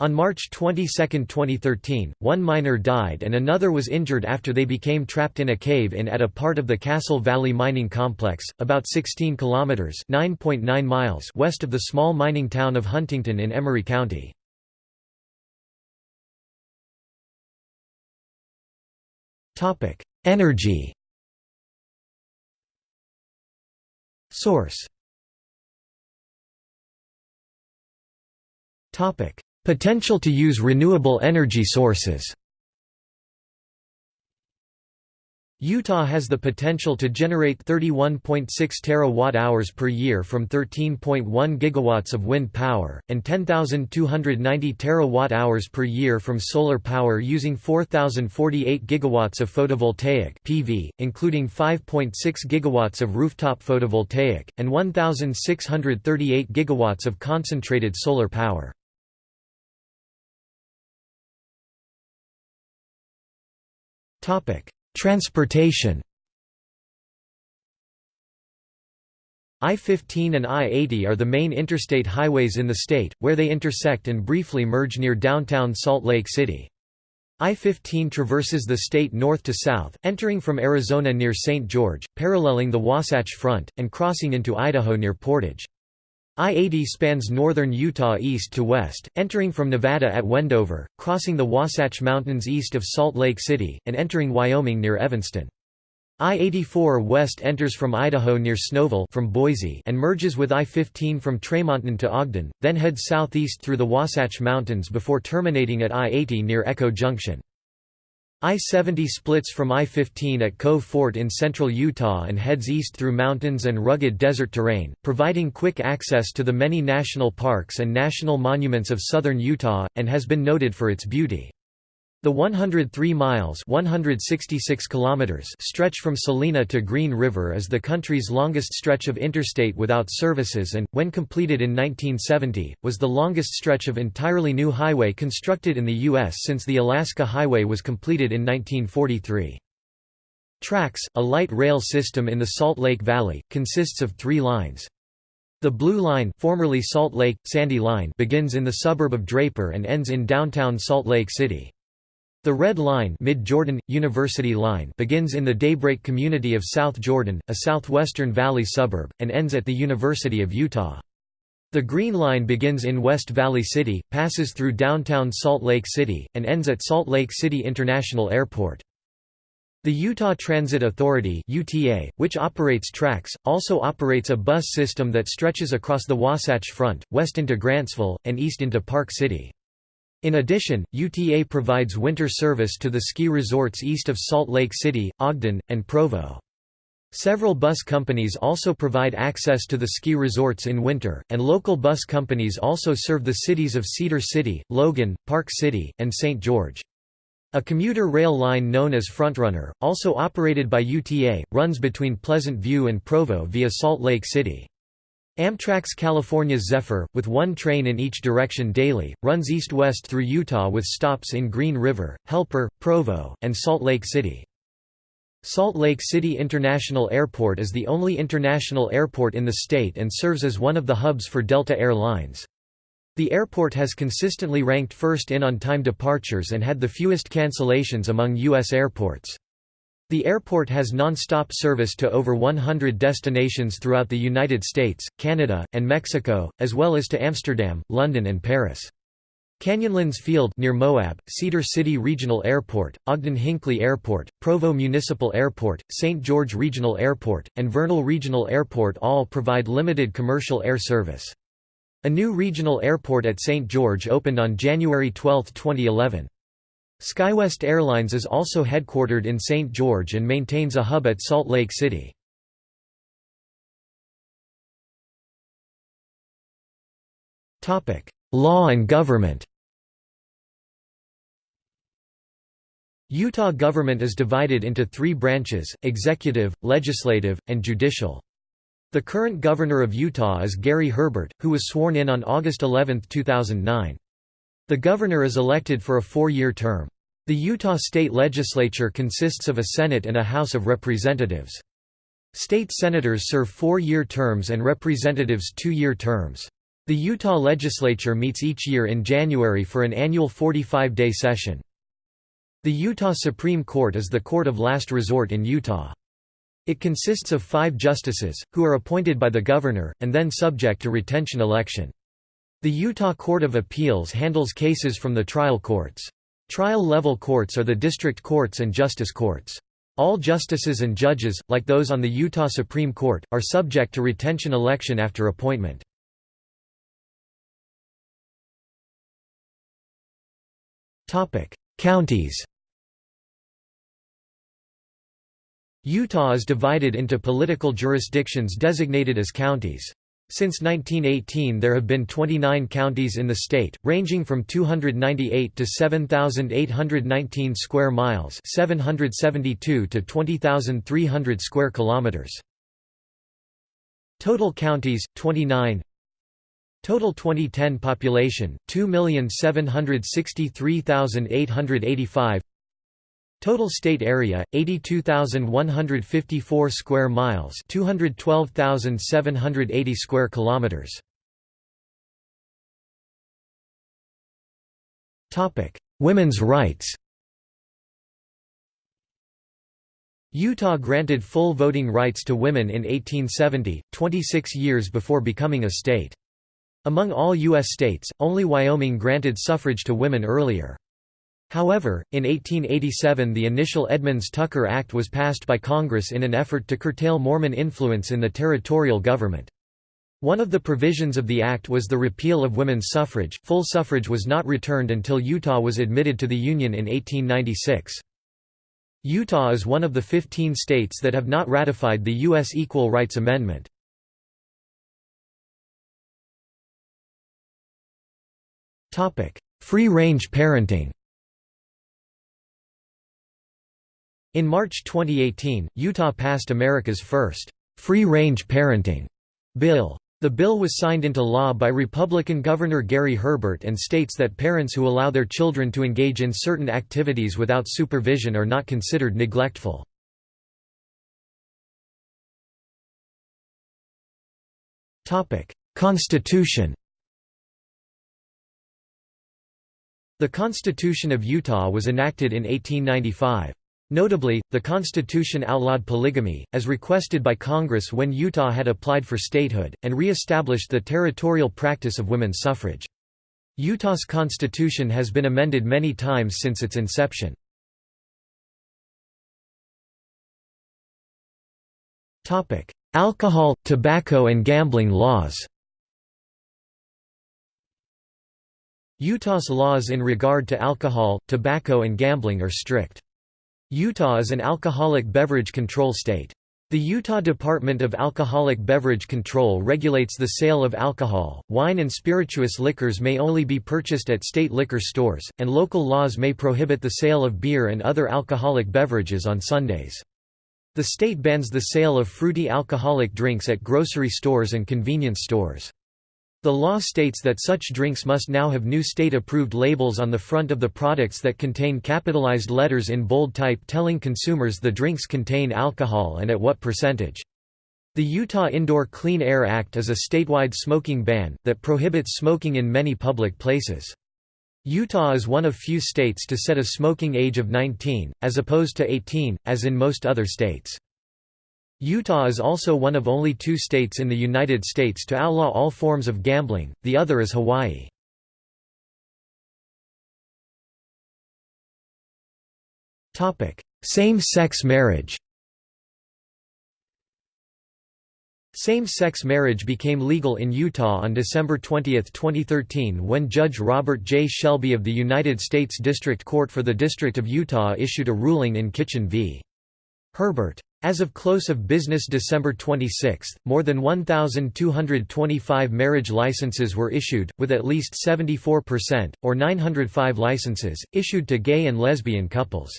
On March 22, 2013, one miner died and another was injured after they became trapped in a cave-in at a part of the Castle Valley Mining Complex, about 16 kilometers (9.9 miles) west of the small mining town of Huntington in Emery County. Topic: Energy. Source. Topic: Potential to use renewable energy sources Utah has the potential to generate 31.6 terawatt-hours per year from 13.1 gigawatts of wind power, and 10,290 terawatt-hours per year from solar power using 4,048 gigawatts of photovoltaic PV, including 5.6 gigawatts of rooftop photovoltaic, and 1,638 gigawatts of concentrated solar power. Transportation I-15 and I-80 are the main interstate highways in the state, where they intersect and briefly merge near downtown Salt Lake City. I-15 traverses the state north to south, entering from Arizona near St. George, paralleling the Wasatch Front, and crossing into Idaho near Portage. I-80 spans northern Utah east to west, entering from Nevada at Wendover, crossing the Wasatch Mountains east of Salt Lake City, and entering Wyoming near Evanston. I-84 west enters from Idaho near Snowville from Boise and merges with I-15 from Tremonton to Ogden, then heads southeast through the Wasatch Mountains before terminating at I-80 near Echo Junction. I-70 splits from I-15 at Cove Fort in central Utah and heads east through mountains and rugged desert terrain, providing quick access to the many national parks and national monuments of southern Utah, and has been noted for its beauty. The 103 miles 166 kilometers stretch from Salina to Green River is the country's longest stretch of interstate without services and, when completed in 1970, was the longest stretch of entirely new highway constructed in the U.S. since the Alaska Highway was completed in 1943. TRAX, a light rail system in the Salt Lake Valley, consists of three lines. The Blue Line formerly Salt Lake, Sandy Line begins in the suburb of Draper and ends in downtown Salt Lake City. The Red Line, Mid-Jordan University Line begins in the Daybreak community of South Jordan, a southwestern valley suburb, and ends at the University of Utah. The Green Line begins in West Valley City, passes through downtown Salt Lake City, and ends at Salt Lake City International Airport. The Utah Transit Authority UTA, which operates TRAX, also operates a bus system that stretches across the Wasatch Front, west into Grantsville, and east into Park City. In addition, UTA provides winter service to the ski resorts east of Salt Lake City, Ogden, and Provo. Several bus companies also provide access to the ski resorts in winter, and local bus companies also serve the cities of Cedar City, Logan, Park City, and St. George. A commuter rail line known as Frontrunner, also operated by UTA, runs between Pleasant View and Provo via Salt Lake City. Amtrak's California Zephyr, with one train in each direction daily, runs east-west through Utah with stops in Green River, Helper, Provo, and Salt Lake City. Salt Lake City International Airport is the only international airport in the state and serves as one of the hubs for Delta Air Lines. The airport has consistently ranked first in on-time departures and had the fewest cancellations among U.S. airports. The airport has non-stop service to over 100 destinations throughout the United States, Canada, and Mexico, as well as to Amsterdam, London and Paris. Canyonlands Field near Moab, Cedar City Regional Airport, Ogden Hinckley Airport, Provo Municipal Airport, St. George Regional Airport, and Vernal Regional Airport all provide limited commercial air service. A new regional airport at St. George opened on January 12, 2011. SkyWest Airlines is also headquartered in St. George and maintains a hub at Salt Lake City. Law and government Utah government is divided into three branches, executive, legislative, and judicial. The current governor of Utah is Gary Herbert, who was sworn in on August 11, 2009. The governor is elected for a four-year term. The Utah state legislature consists of a Senate and a House of Representatives. State senators serve four-year terms and representatives two-year terms. The Utah legislature meets each year in January for an annual 45-day session. The Utah Supreme Court is the court of last resort in Utah. It consists of five justices, who are appointed by the governor, and then subject to retention election. The Utah Court of Appeals handles cases from the trial courts. Trial-level courts are the district courts and justice courts. All justices and judges, like those on the Utah Supreme Court, are subject to retention election after appointment. Counties Utah is divided into political jurisdictions designated as counties. Since 1918 there have been 29 counties in the state, ranging from 298 to 7,819 square miles 772 to 20,300 square kilometers. Total counties, 29 Total 2010 population 2,763,885 Total state area 82,154 square miles 212,780 square kilometers Topic Women's rights Utah granted full voting rights to women in 1870, 26 years before becoming a state. Among all U.S. states, only Wyoming granted suffrage to women earlier. However, in 1887 the initial Edmunds-Tucker Act was passed by Congress in an effort to curtail Mormon influence in the territorial government. One of the provisions of the act was the repeal of women's suffrage. Full suffrage was not returned until Utah was admitted to the Union in 1896. Utah is one of the 15 states that have not ratified the U.S. Equal Rights Amendment. Free-range parenting In March 2018, Utah passed America's first free-range parenting bill. The bill was signed into law by Republican Governor Gary Herbert and states that parents who allow their children to engage in certain activities without supervision are not considered neglectful. Constitution The Constitution of Utah was enacted in 1895. Notably, the Constitution outlawed polygamy, as requested by Congress when Utah had applied for statehood, and re-established the territorial practice of women's suffrage. Utah's constitution has been amended many times since its inception. Alcohol, tobacco and gambling laws Utah's laws in regard to alcohol, tobacco and gambling are strict. Utah is an alcoholic beverage control state. The Utah Department of Alcoholic Beverage Control regulates the sale of alcohol, wine and spirituous liquors may only be purchased at state liquor stores, and local laws may prohibit the sale of beer and other alcoholic beverages on Sundays. The state bans the sale of fruity alcoholic drinks at grocery stores and convenience stores. The law states that such drinks must now have new state-approved labels on the front of the products that contain capitalized letters in bold type telling consumers the drinks contain alcohol and at what percentage. The Utah Indoor Clean Air Act is a statewide smoking ban, that prohibits smoking in many public places. Utah is one of few states to set a smoking age of 19, as opposed to 18, as in most other states. Utah is also one of only two states in the United States to outlaw all forms of gambling, the other is Hawaii. Same-sex marriage Same-sex marriage became legal in Utah on December 20, 2013 when Judge Robert J. Shelby of the United States District Court for the District of Utah issued a ruling in Kitchen v. Herbert. As of close of business December 26, more than 1,225 marriage licenses were issued, with at least 74%, or 905 licenses, issued to gay and lesbian couples.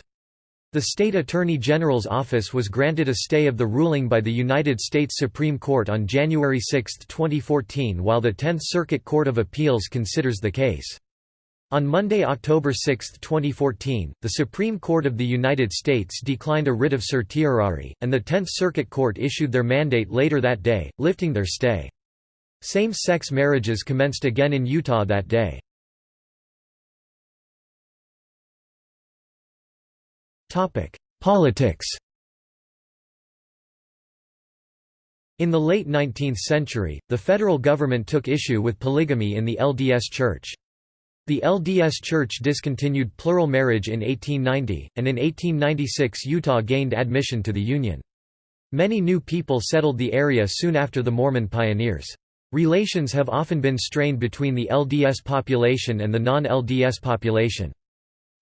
The state attorney general's office was granted a stay of the ruling by the United States Supreme Court on January 6, 2014 while the Tenth Circuit Court of Appeals considers the case. On Monday, October 6, 2014, the Supreme Court of the United States declined a writ of certiorari, and the Tenth Circuit Court issued their mandate later that day, lifting their stay. Same-sex marriages commenced again in Utah that day. Politics In the late 19th century, the federal government took issue with polygamy in the LDS Church. The LDS Church discontinued plural marriage in 1890, and in 1896 Utah gained admission to the Union. Many new people settled the area soon after the Mormon pioneers. Relations have often been strained between the LDS population and the non-LDS population.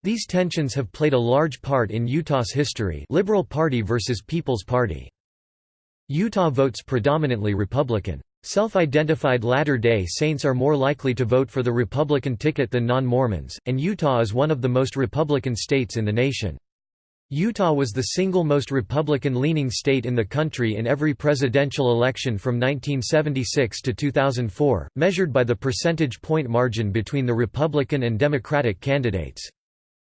These tensions have played a large part in Utah's history Liberal Party versus People's Party. Utah votes predominantly Republican. Self-identified Latter-day Saints are more likely to vote for the Republican ticket than non-Mormons, and Utah is one of the most Republican states in the nation. Utah was the single most Republican-leaning state in the country in every presidential election from 1976 to 2004, measured by the percentage point margin between the Republican and Democratic candidates.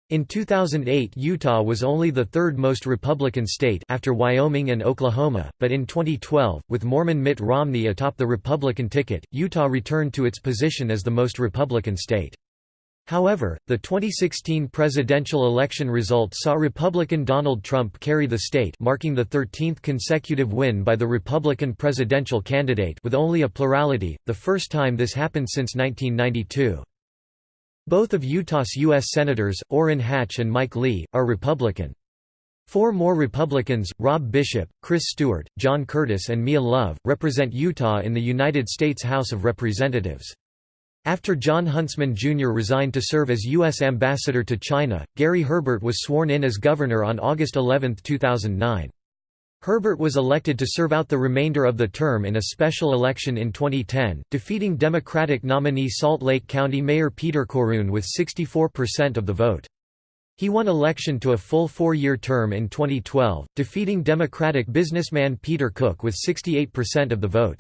In 2008 Utah was only the third most Republican state after Wyoming and Oklahoma, but in 2012, with Mormon Mitt Romney atop the Republican ticket, Utah returned to its position as the most Republican state. However, the 2016 presidential election result saw Republican Donald Trump carry the state marking the 13th consecutive win by the Republican presidential candidate with only a plurality, the first time this happened since 1992. Both of Utah's U.S. Senators, Orrin Hatch and Mike Lee, are Republican. Four more Republicans, Rob Bishop, Chris Stewart, John Curtis and Mia Love, represent Utah in the United States House of Representatives. After Jon Huntsman Jr. resigned to serve as U.S. Ambassador to China, Gary Herbert was sworn in as governor on August 11, 2009. Herbert was elected to serve out the remainder of the term in a special election in 2010, defeating Democratic nominee Salt Lake County Mayor Peter Corroon with 64% of the vote. He won election to a full four-year term in 2012, defeating Democratic businessman Peter Cook with 68% of the vote.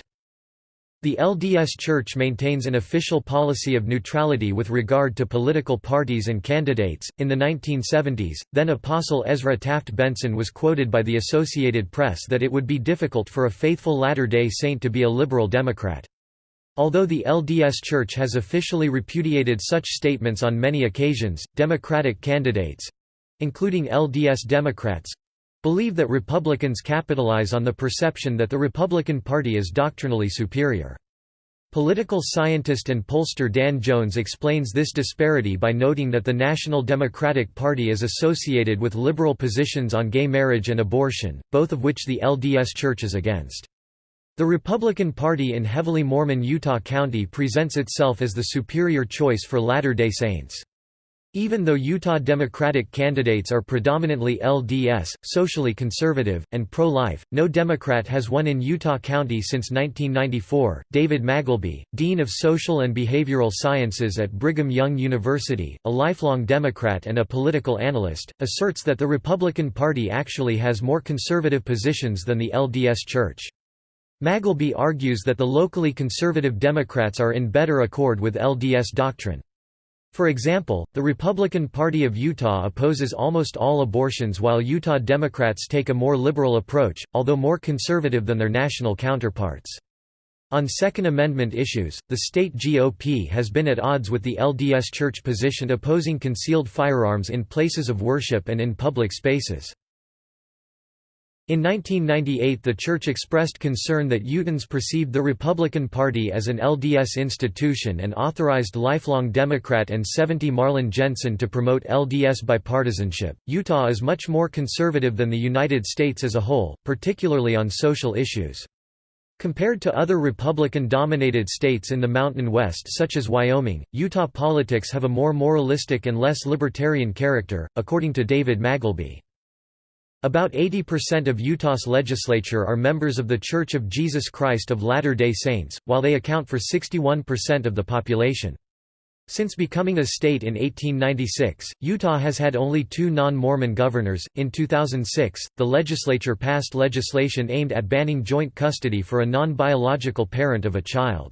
The LDS Church maintains an official policy of neutrality with regard to political parties and candidates. In the 1970s, then Apostle Ezra Taft Benson was quoted by the Associated Press that it would be difficult for a faithful Latter day Saint to be a liberal Democrat. Although the LDS Church has officially repudiated such statements on many occasions, Democratic candidates including LDS Democrats believe that Republicans capitalize on the perception that the Republican Party is doctrinally superior. Political scientist and pollster Dan Jones explains this disparity by noting that the National Democratic Party is associated with liberal positions on gay marriage and abortion, both of which the LDS Church is against. The Republican Party in heavily Mormon Utah County presents itself as the superior choice for Latter-day Saints. Even though Utah Democratic candidates are predominantly LDS, socially conservative, and pro-life, no Democrat has won in Utah County since 1994. David Magleby, Dean of Social and Behavioral Sciences at Brigham Young University, a lifelong Democrat and a political analyst, asserts that the Republican Party actually has more conservative positions than the LDS Church. Magleby argues that the locally conservative Democrats are in better accord with LDS doctrine. For example, the Republican Party of Utah opposes almost all abortions while Utah Democrats take a more liberal approach, although more conservative than their national counterparts. On Second Amendment issues, the state GOP has been at odds with the LDS Church position opposing concealed firearms in places of worship and in public spaces. In 1998 the Church expressed concern that Utahns perceived the Republican Party as an LDS institution and authorized lifelong Democrat and 70 Marlin Jensen to promote LDS bipartisanship. Utah is much more conservative than the United States as a whole, particularly on social issues. Compared to other Republican-dominated states in the Mountain West such as Wyoming, Utah politics have a more moralistic and less libertarian character, according to David Magleby. About 80% of Utah's legislature are members of The Church of Jesus Christ of Latter-day Saints, while they account for 61% of the population. Since becoming a state in 1896, Utah has had only two non-Mormon governors. In 2006, the legislature passed legislation aimed at banning joint custody for a non-biological parent of a child.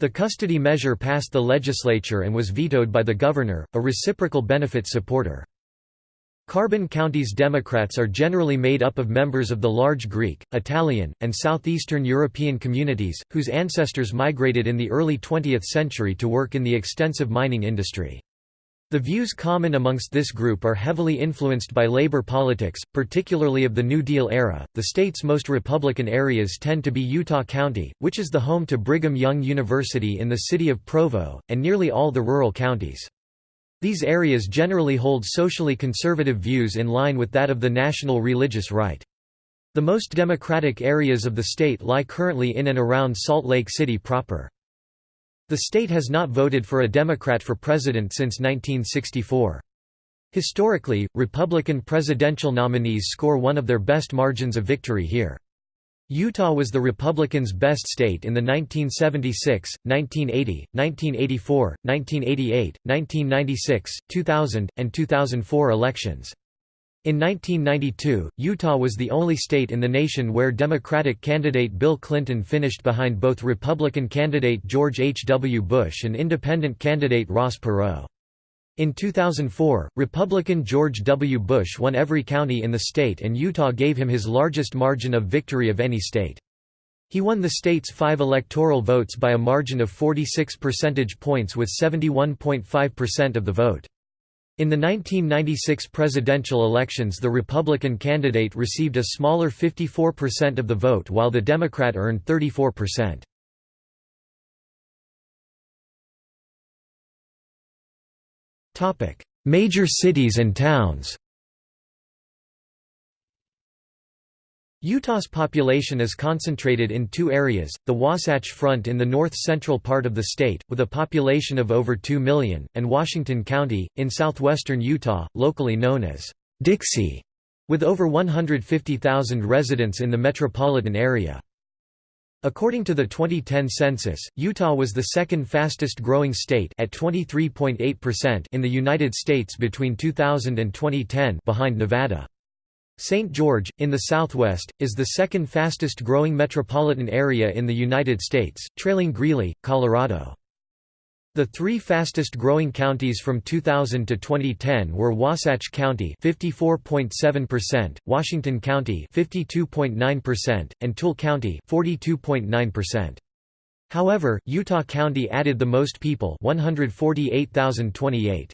The custody measure passed the legislature and was vetoed by the governor, a reciprocal benefit supporter. Carbon County's Democrats are generally made up of members of the large Greek, Italian, and Southeastern European communities, whose ancestors migrated in the early 20th century to work in the extensive mining industry. The views common amongst this group are heavily influenced by labor politics, particularly of the New Deal era. The state's most Republican areas tend to be Utah County, which is the home to Brigham Young University in the city of Provo, and nearly all the rural counties. These areas generally hold socially conservative views in line with that of the national religious right. The most democratic areas of the state lie currently in and around Salt Lake City proper. The state has not voted for a Democrat for president since 1964. Historically, Republican presidential nominees score one of their best margins of victory here. Utah was the Republicans' best state in the 1976, 1980, 1984, 1988, 1996, 2000, and 2004 elections. In 1992, Utah was the only state in the nation where Democratic candidate Bill Clinton finished behind both Republican candidate George H. W. Bush and independent candidate Ross Perot. In 2004, Republican George W. Bush won every county in the state and Utah gave him his largest margin of victory of any state. He won the state's five electoral votes by a margin of 46 percentage points with 71.5% of the vote. In the 1996 presidential elections the Republican candidate received a smaller 54% of the vote while the Democrat earned 34%. Major cities and towns Utah's population is concentrated in two areas, the Wasatch Front in the north-central part of the state, with a population of over 2 million, and Washington County, in southwestern Utah, locally known as Dixie, with over 150,000 residents in the metropolitan area. According to the 2010 census, Utah was the second fastest growing state at 23.8% in the United States between 2000 and 2010 behind Nevada. St. George, in the southwest, is the second fastest growing metropolitan area in the United States, trailing Greeley, Colorado. The three fastest growing counties from 2000 to 2010 were Wasatch County 54.7%, Washington County 52.9%, and Tooele County 42.9%. However, Utah County added the most people 148,028.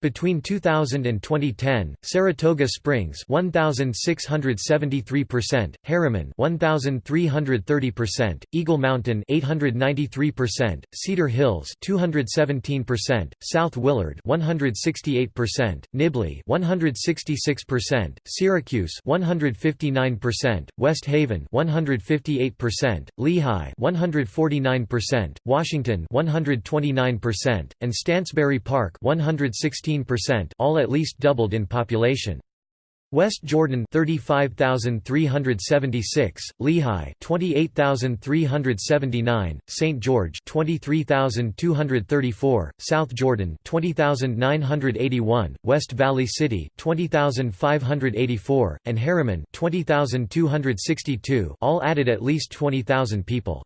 Between 2000 and 2010, Saratoga Springs 1673%, Herriman 1330%, Eagle Mountain 893%, Cedar Hills 217%, South Willard 168%, Nibley 166%, Syracuse 159%, West Haven 158%, Lehi 149%, Washington 129%, and Stansbury Park 116 16%, all at least doubled in population. West Jordan 35,376, Lehi 28,379, St. George 23,234, South Jordan 20,981, West Valley City 20,584, and Herriman 20,262 all added at least 20,000 people.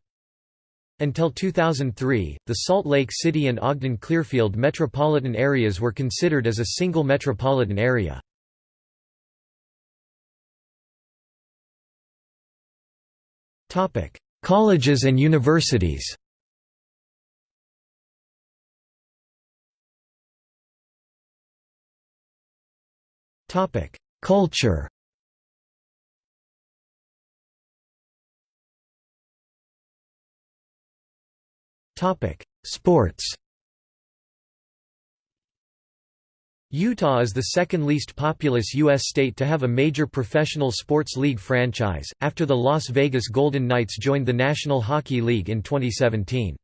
Until 2003, the Salt Lake City and Ogden-Clearfield metropolitan areas were considered as a single metropolitan area. Colleges and universities Culture Sports Utah is the second least populous U.S. state to have a major professional sports league franchise, after the Las Vegas Golden Knights joined the National Hockey League in 2017.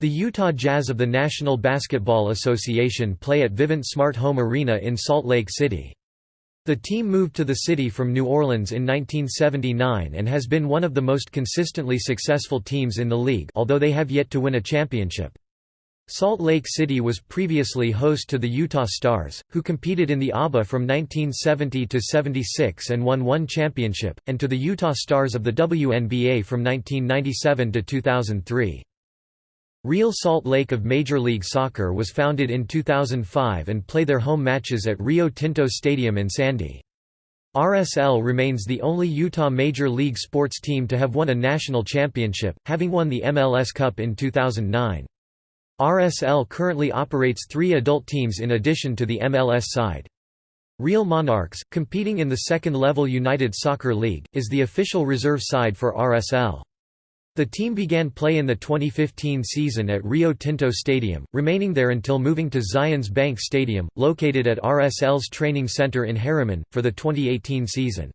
The Utah Jazz of the National Basketball Association play at Vivint Smart Home Arena in Salt Lake City. The team moved to the city from New Orleans in 1979 and has been one of the most consistently successful teams in the league although they have yet to win a championship. Salt Lake City was previously host to the Utah Stars, who competed in the ABA from 1970 to 76 and won one championship, and to the Utah Starzz of the WNBA from 1997 to 2003. Real Salt Lake of Major League Soccer was founded in 2005 and play their home matches at Rio Tinto Stadium in Sandy. RSL remains the only Utah Major League sports team to have won a national championship, having won the MLS Cup in 2009. RSL currently operates three adult teams in addition to the MLS side. Real Monarchs, competing in the second-level United Soccer League, is the official reserve side for RSL. The team began play in the 2015 season at Rio Tinto Stadium, remaining there until moving to Zions Bank Stadium, located at RSL's training center in Herriman, for the 2018 season.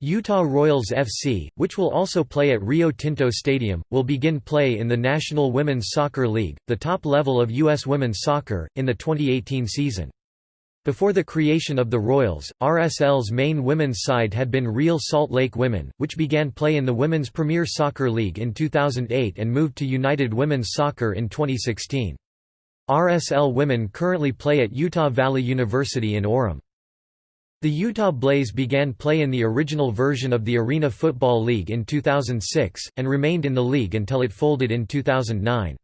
Utah Royals FC, which will also play at Rio Tinto Stadium, will begin play in the National Women's Soccer League, the top level of U.S. women's soccer, in the 2018 season. Before the creation of the Royals, RSL's main women's side had been Real Salt Lake Women, which began play in the Women's Premier Soccer League in 2008 and moved to United Women's Soccer in 2016. RSL women currently play at Utah Valley University in Orem. The Utah Blaze began play in the original version of the Arena Football League in 2006, and remained in the league until it folded in 2009.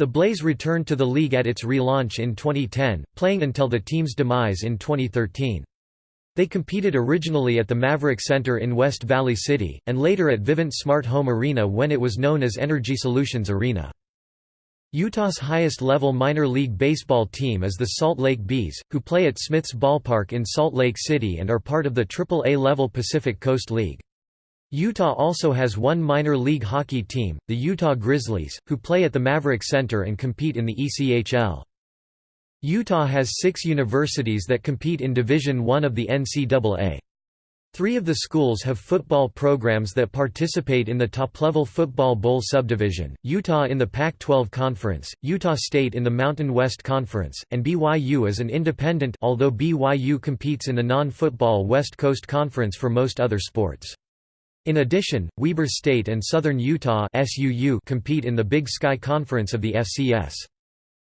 The Blaze returned to the league at its relaunch in 2010, playing until the team's demise in 2013. They competed originally at the Maverik Center in West Valley City, and later at Vivint Smart Home Arena when it was known as Energy Solutions Arena. Utah's highest-level minor league baseball team is the Salt Lake Bees, who play at Smith's Ballpark in Salt Lake City and are part of the AAA-level Pacific Coast League. Utah also has one minor league hockey team, the Utah Grizzlies, who play at the Maverik Center and compete in the ECHL. Utah has six universities that compete in Division I of the NCAA. Three of the schools have football programs that participate in the top-level Football Bowl subdivision, Utah in the Pac-12 Conference, Utah State in the Mountain West Conference, and BYU as an independent although BYU competes in the non-football West Coast Conference for most other sports. In addition, Weber State and Southern Utah compete in the Big Sky Conference of the FCS.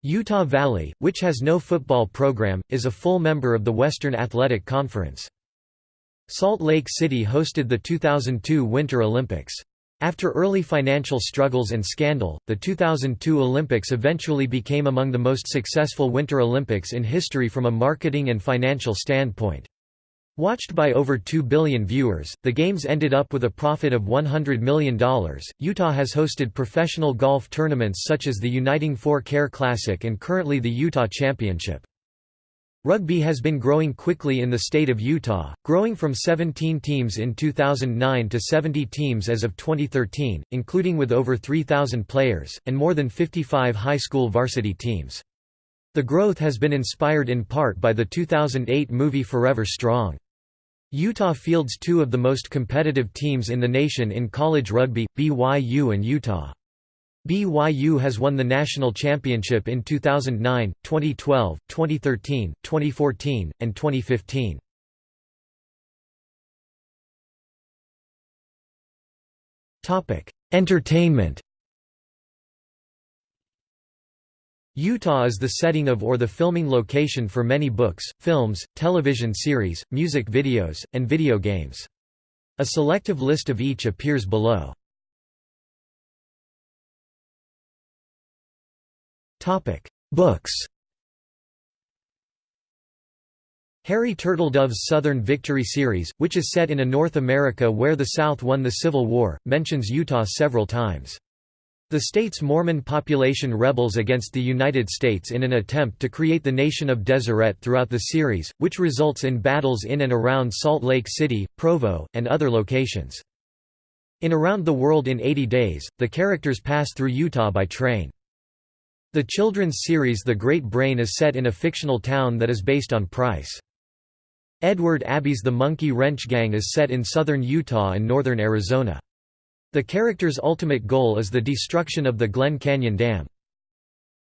Utah Valley, which has no football program, is a full member of the Western Athletic Conference. Salt Lake City hosted the 2002 Winter Olympics. After early financial struggles and scandal, the 2002 Olympics eventually became among the most successful Winter Olympics in history from a marketing and financial standpoint. Watched by over 2 billion viewers, the Games ended up with a profit of $100 million. Utah has hosted professional golf tournaments such as the Uniting Fore Care Classic and currently the Utah Championship. Rugby has been growing quickly in the state of Utah, growing from 17 teams in 2009 to 70 teams as of 2013, including with over 3,000 players, and more than 55 high school varsity teams. The growth has been inspired in part by the 2008 movie Forever Strong. Utah fields two of the most competitive teams in the nation in college rugby, BYU and Utah. BYU has won the national championship in 2009, 2012, 2013, 2014, and 2015. Entertainment Utah is the setting of or the filming location for many books, films, television series, music videos, and video games. A selective list of each appears below. Books Harry Turtledove's Southern Victory series, which is set in a North America where the South won the Civil War, mentions Utah several times. The state's Mormon population rebels against the United States in an attempt to create the nation of Deseret throughout the series, which results in battles in and around Salt Lake City, Provo, and other locations. In Around the World in 80 Days, the characters pass through Utah by train. The children's series The Great Brain is set in a fictional town that is based on Price. Edward Abbey's The Monkey Wrench Gang is set in southern Utah and northern Arizona. The character's ultimate goal is the destruction of the Glen Canyon Dam.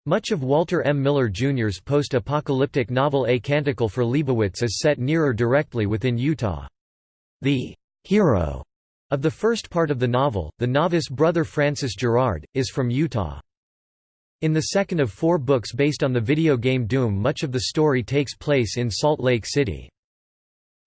Much of Walter M. Miller Jr.'s post-apocalyptic novel A Canticle for Leibowitz is set near or directly within Utah. The hero of the first part of the novel, the novice brother Francis Gerard, is from Utah. In the second of four books based on the video game Doom much of the story takes place in Salt Lake City.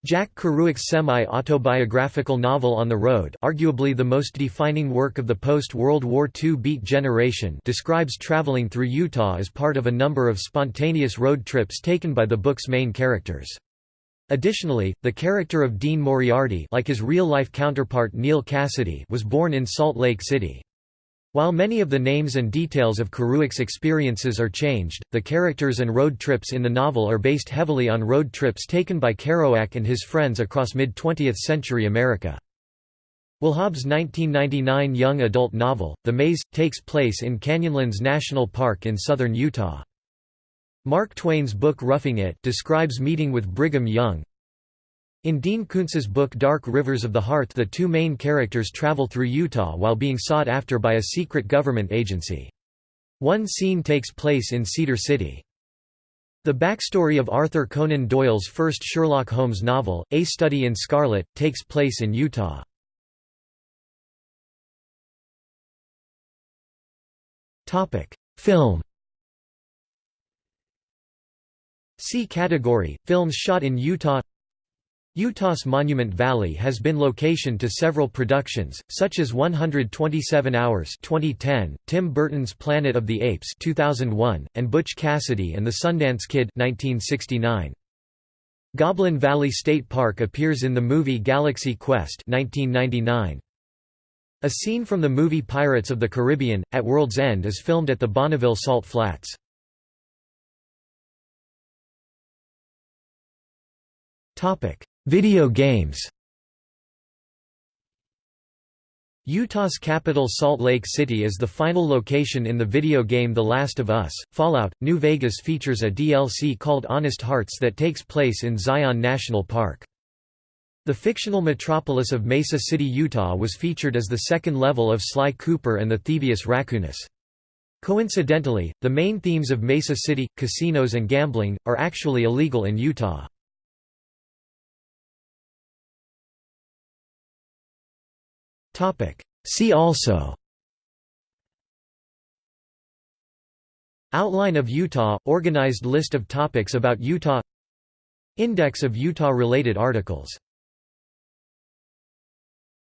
Jack Kerouac's semi-autobiographical novel On the Road arguably the most defining work of the post-World War II Beat generation describes traveling through Utah as part of a number of spontaneous road trips taken by the book's main characters. Additionally, the character of Dean Moriarty like his real-life counterpart Neal Cassady was born in Salt Lake City. While many of the names and details of Kerouac's experiences are changed, the characters and road trips in the novel are based heavily on road trips taken by Kerouac and his friends across mid-20th century America. Wahhab's 1999 young adult novel, The Maze, takes place in Canyonlands National Park in southern Utah. Mark Twain's book Roughing It describes meeting with Brigham Young, in Dean Koontz's book Dark Rivers of the Heart the two main characters travel through Utah while being sought after by a secret government agency. One scene takes place in Cedar City. The backstory of Arthur Conan Doyle's first Sherlock Holmes novel, A Study in Scarlet, takes place in Utah. Film See category, films shot in Utah Utah's Monument Valley has been location to several productions, such as 127 Hours 2010, Tim Burton's Planet of the Apes 2001, and Butch Cassidy and the Sundance Kid 1969. Goblin Valley State Park appears in the movie Galaxy Quest 1999. A scene from the movie Pirates of the Caribbean, at World's End is filmed at the Bonneville Salt Flats. Video games Utah's capital Salt Lake City is the final location in the video game The Last of Us. Fallout, New Vegas features a DLC called Honest Hearts that takes place in Zion National Park. The fictional metropolis of Mesa City, Utah was featured as the second level of Sly Cooper and the Thievius Raccoonus. Coincidentally, the main themes of Mesa City, casinos and gambling, are actually illegal in Utah. See also. Outline of Utah – Organized list of topics about Utah. Index of Utah-related articles